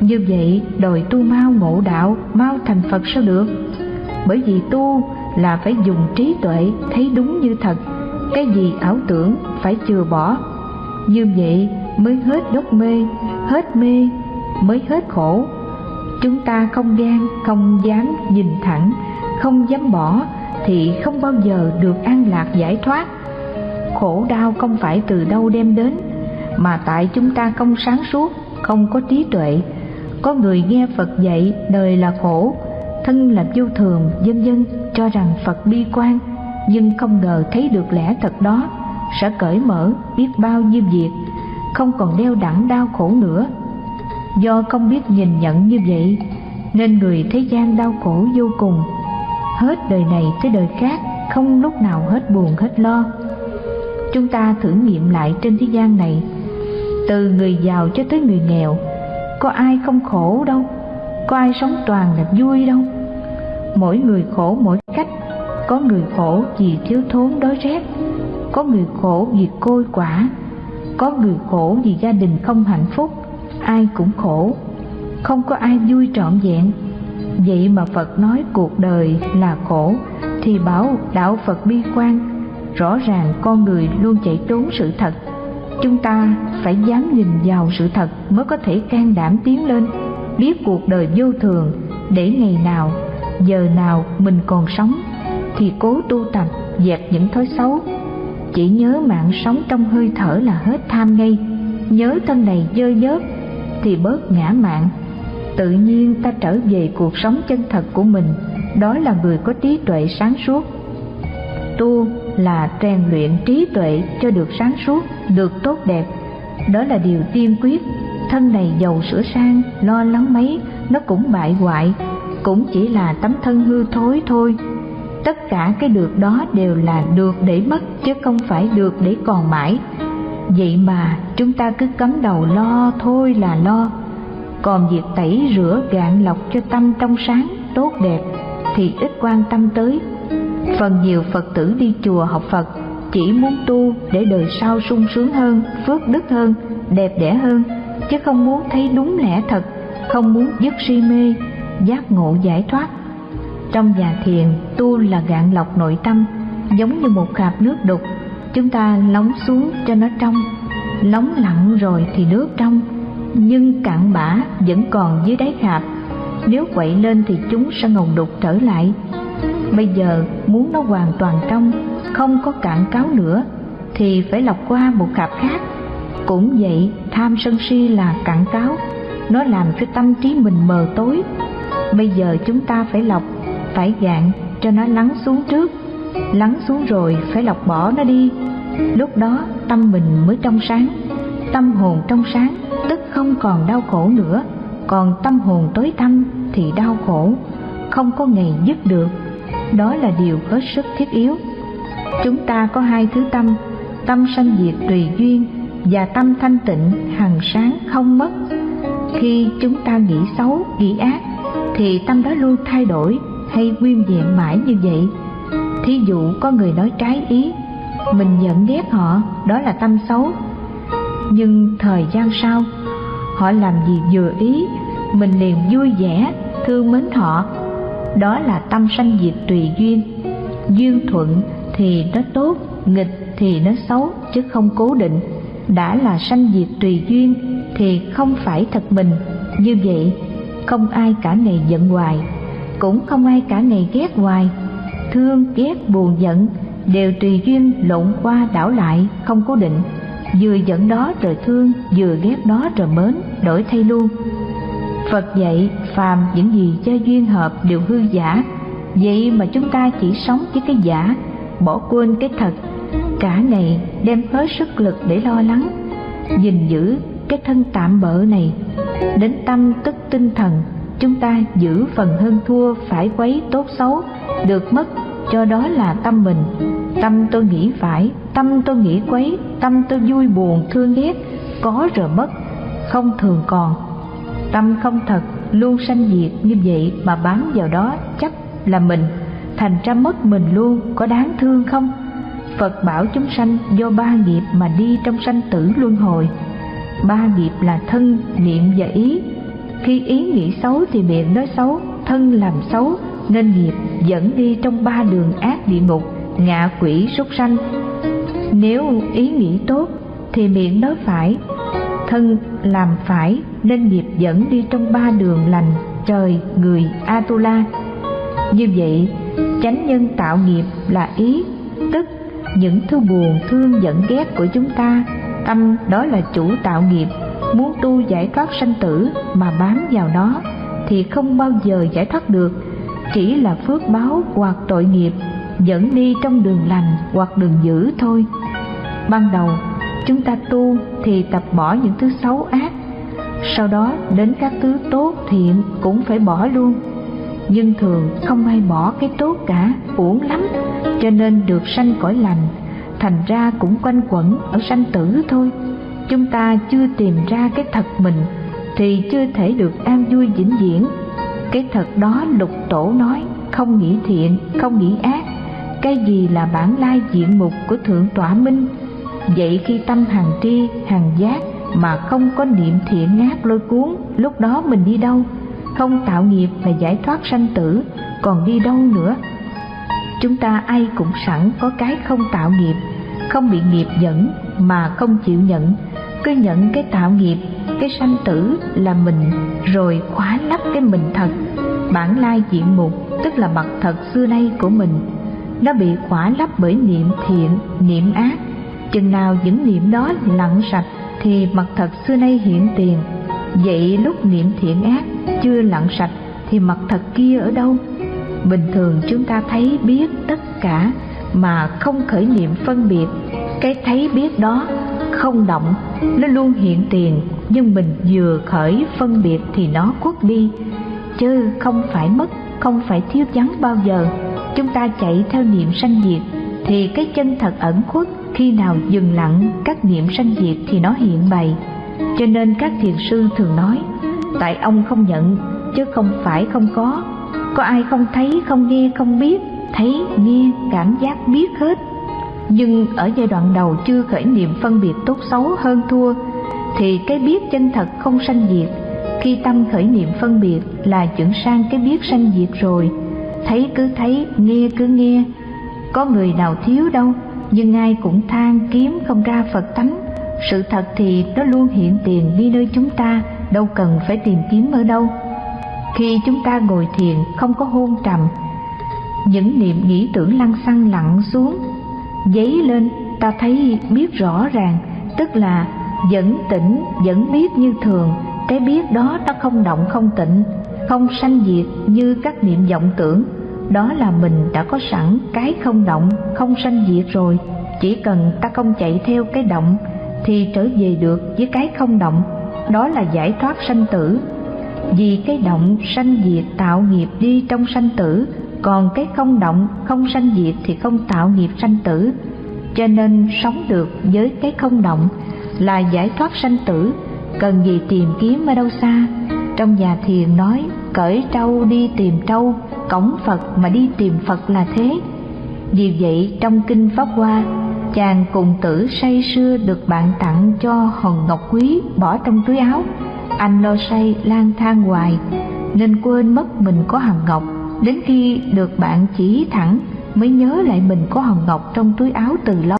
như vậy, đòi tu mau ngộ đạo, mau thành phật sao được? Bởi vì tu là phải dùng trí tuệ thấy đúng như thật. Cái gì ảo tưởng phải chừa bỏ. Như vậy mới hết đốt mê, hết mê mới hết khổ. Chúng ta không gan, không dám nhìn thẳng, không dám bỏ thì không bao giờ được an lạc giải thoát. Khổ đau không phải từ đâu đem đến, mà tại chúng ta không sáng suốt, không có trí tuệ có người nghe phật dạy, đời là khổ. Thân là vô thường, dân dân cho rằng phật bi quan. Nhưng không ngờ thấy được lẽ thật đó, sẽ cởi mở, biết bao nhiêu việc, không còn đeo đẳng đau khổ nữa. Do không biết nhìn nhận như vậy, nên người thế gian đau khổ vô cùng. Hết đời này tới đời khác, không lúc nào hết buồn, hết lo. Chúng ta thử nghiệm lại trên thế gian này. Từ người giàu cho tới người nghèo có ai không khổ đâu, có ai sống toàn là vui đâu. Mỗi người khổ mỗi cách, có người khổ vì thiếu thốn đói rét, có người khổ vì côi quả, có người khổ vì gia đình không hạnh phúc, ai cũng khổ. Không có ai vui trọn vẹn. Vậy mà phật nói cuộc đời là khổ, thì bảo đạo phật bi quan, rõ ràng con người luôn chạy trốn sự thật chúng ta phải dám nhìn vào sự thật mới có thể can đảm tiến lên, biết cuộc đời vô thường để ngày nào, giờ nào mình còn sống thì cố tu tập dẹp những thói xấu. Chỉ nhớ mạng sống trong hơi thở là hết tham ngay, nhớ thân này dơ dớt thì bớt ngã mạng. Tự nhiên ta trở về cuộc sống chân thật của mình, đó là người có trí tuệ sáng suốt. Tu là rèn luyện trí tuệ cho được sáng suốt, được tốt đẹp. Đó là điều tiên quyết. Thân này giàu sửa sang, lo lắng mấy, nó cũng bại hoại. Cũng chỉ là tấm thân hư thối thôi. Tất cả cái được đó đều là được để mất, chứ không phải được để còn mãi. Vậy mà chúng ta cứ cấm đầu lo thôi là lo. Còn việc tẩy rửa gạn lọc cho tâm trong sáng, tốt đẹp, thì ít quan tâm tới phần nhiều phật tử đi chùa học phật, chỉ muốn tu để đời sau sung sướng hơn, phước đức hơn, đẹp đẽ hơn, chứ không muốn thấy đúng lẽ thật, không muốn dứt si mê, giác ngộ giải thoát. Trong nhà thiền, tu là gạn lọc nội tâm, giống như một khạp nước đục. Chúng ta lóng xuống cho nó trong, lóng lặng rồi thì nước trong. Nhưng cặn bã vẫn còn dưới đáy khạp nếu quậy lên thì chúng sẽ ngồng đục trở lại bây giờ muốn nó hoàn toàn trong, không có cạn cáo nữa, thì phải lọc qua một khạp khác. Cũng vậy, tham sân si là cạn cáo, nó làm cho tâm trí mình mờ tối. Bây giờ chúng ta phải lọc, phải gạn cho nó lắng xuống trước. Lắng xuống rồi phải lọc bỏ nó đi. Lúc đó tâm mình mới trong sáng, tâm hồn trong sáng, tức không còn đau khổ nữa. Còn tâm hồn tối tăm thì đau khổ, không có ngày dứt được đó là điều hết sức thiết yếu. Chúng ta có hai thứ tâm tâm sanh diệt tùy duyên và tâm thanh tịnh, hằng sáng không mất. Khi chúng ta nghĩ xấu, nghĩ ác, thì tâm đó luôn thay đổi hay nguyên vẹn mãi như vậy. Thí dụ có người nói trái ý, mình giận ghét họ, đó là tâm xấu. Nhưng thời gian sau, họ làm gì vừa ý, mình liền vui vẻ, thương mến họ đó là tâm sanh diệt tùy duyên. Duyên thuận thì nó tốt, nghịch thì nó xấu, chứ không cố định. Đã là sanh diệt tùy duyên thì không phải thật mình. Như vậy, không ai cả ngày giận hoài, cũng không ai cả ngày ghét hoài. Thương, ghét, buồn, giận đều tùy duyên lộn qua đảo lại, không cố định. Vừa giận đó rồi thương, vừa ghét đó rồi mến, đổi thay luôn phật dạy, phàm, những gì cho duyên hợp đều hư giả. Vậy mà chúng ta chỉ sống với cái giả, bỏ quên cái thật. Cả ngày đem hết sức lực để lo lắng. Gìn giữ cái thân tạm bỡ này. Đến tâm tức tinh thần, chúng ta giữ phần hơn thua phải quấy tốt xấu. Được mất, cho đó là tâm mình. Tâm tôi nghĩ phải, tâm tôi nghĩ quấy, tâm tôi vui buồn, thương ghét. Có rồi mất, không thường còn tâm không thật, luôn sanh diệt như vậy mà bám vào đó chấp là mình, thành ra mất mình luôn, có đáng thương không? Phật bảo chúng sanh do ba nghiệp mà đi trong sanh tử luân hồi. Ba nghiệp là thân, niệm và ý. Khi ý nghĩ xấu thì miệng nói xấu, thân làm xấu, nên nghiệp dẫn đi trong ba đường ác địa ngục, ngạ quỷ súc sanh. Nếu ý nghĩ tốt thì miệng nói phải, thân làm phải, nên nghiệp dẫn đi trong ba đường lành, trời, người, atula. Như vậy, chánh nhân tạo nghiệp là ý, tức, những thứ buồn, thương, giận, ghét của chúng ta. Tâm đó là chủ tạo nghiệp, muốn tu giải thoát sanh tử mà bám vào nó, thì không bao giờ giải thoát được. Chỉ là phước báo hoặc tội nghiệp, dẫn đi trong đường lành hoặc đường dữ thôi. Ban đầu chúng ta tu thì tập bỏ những thứ xấu ác. Sau đó đến các thứ tốt thiện cũng phải bỏ luôn. Nhưng thường không ai bỏ cái tốt cả, uổng lắm, cho nên được sanh cõi lành, thành ra cũng quanh quẩn ở sanh tử thôi. Chúng ta chưa tìm ra cái thật mình thì chưa thể được an vui vĩnh viễn. Cái thật đó lục tổ nói, không nghĩ thiện, không nghĩ ác. Cái gì là bản lai diện mục của thượng tọa minh? Vậy khi tâm hàng tri, hàng giác mà không có niệm thiện ác lôi cuốn, lúc đó mình đi đâu? Không tạo nghiệp là giải thoát sanh tử, còn đi đâu nữa? Chúng ta ai cũng sẵn có cái không tạo nghiệp, không bị nghiệp dẫn mà không chịu nhận. Cứ nhận cái tạo nghiệp, cái sanh tử là mình, rồi khóa lấp cái mình thật. Bản lai diện mục, tức là mặt thật xưa nay của mình, nó bị khóa lấp bởi niệm thiện, niệm ác chừng nào những niệm đó lặng sạch thì mặt thật xưa nay hiện tiền. Vậy lúc niệm thiện ác chưa lặng sạch thì mặt thật kia ở đâu? Bình thường chúng ta thấy biết tất cả mà không khởi niệm phân biệt. Cái thấy biết đó không động, nó luôn hiện tiền, nhưng mình vừa khởi phân biệt thì nó khuất đi. Chứ không phải mất, không phải thiếu vắng bao giờ. Chúng ta chạy theo niệm sanh diệt thì cái chân thật ẩn khuất khi nào dừng lặng, các niệm sanh diệt thì nó hiện bày. Cho nên các thiền sư thường nói, tại ông không nhận, chứ không phải không có. Có ai không thấy, không nghe, không biết, thấy, nghe, cảm giác biết hết. Nhưng ở giai đoạn đầu chưa khởi niệm phân biệt tốt xấu hơn thua, thì cái biết chân thật không sanh diệt. Khi tâm khởi niệm phân biệt là chuyển sang cái biết sanh diệt rồi. Thấy cứ thấy, nghe cứ nghe. Có người nào thiếu đâu nhưng ai cũng than kiếm không ra phật tánh sự thật thì nó luôn hiện tiền đi nơi chúng ta, đâu cần phải tìm kiếm ở đâu. Khi chúng ta ngồi thiền, không có hôn trầm. Những niệm nghĩ tưởng lăng xăng lặng xuống. Dấy lên, ta thấy biết rõ ràng, tức là vẫn tỉnh, vẫn biết như thường. Cái biết đó, nó không động, không tịnh, không sanh diệt như các niệm vọng tưởng đó là mình đã có sẵn cái không động, không sanh diệt rồi. Chỉ cần ta không chạy theo cái động, thì trở về được với cái không động. Đó là giải thoát sanh tử. Vì cái động sanh diệt tạo nghiệp đi trong sanh tử, còn cái không động, không sanh diệt thì không tạo nghiệp sanh tử. Cho nên sống được với cái không động là giải thoát sanh tử. Cần gì tìm kiếm ở đâu xa? Trong nhà thiền nói, cởi trâu đi tìm trâu cổng phật mà đi tìm phật là thế. Vì vậy, trong kinh pháp hoa, chàng cùng tử say sưa được bạn tặng cho hòn ngọc quý bỏ trong túi áo. Anh lo say, lang thang hoài, nên quên mất mình có hòn ngọc. Đến khi được bạn chỉ thẳng, mới nhớ lại mình có hòn ngọc trong túi áo từ lâu.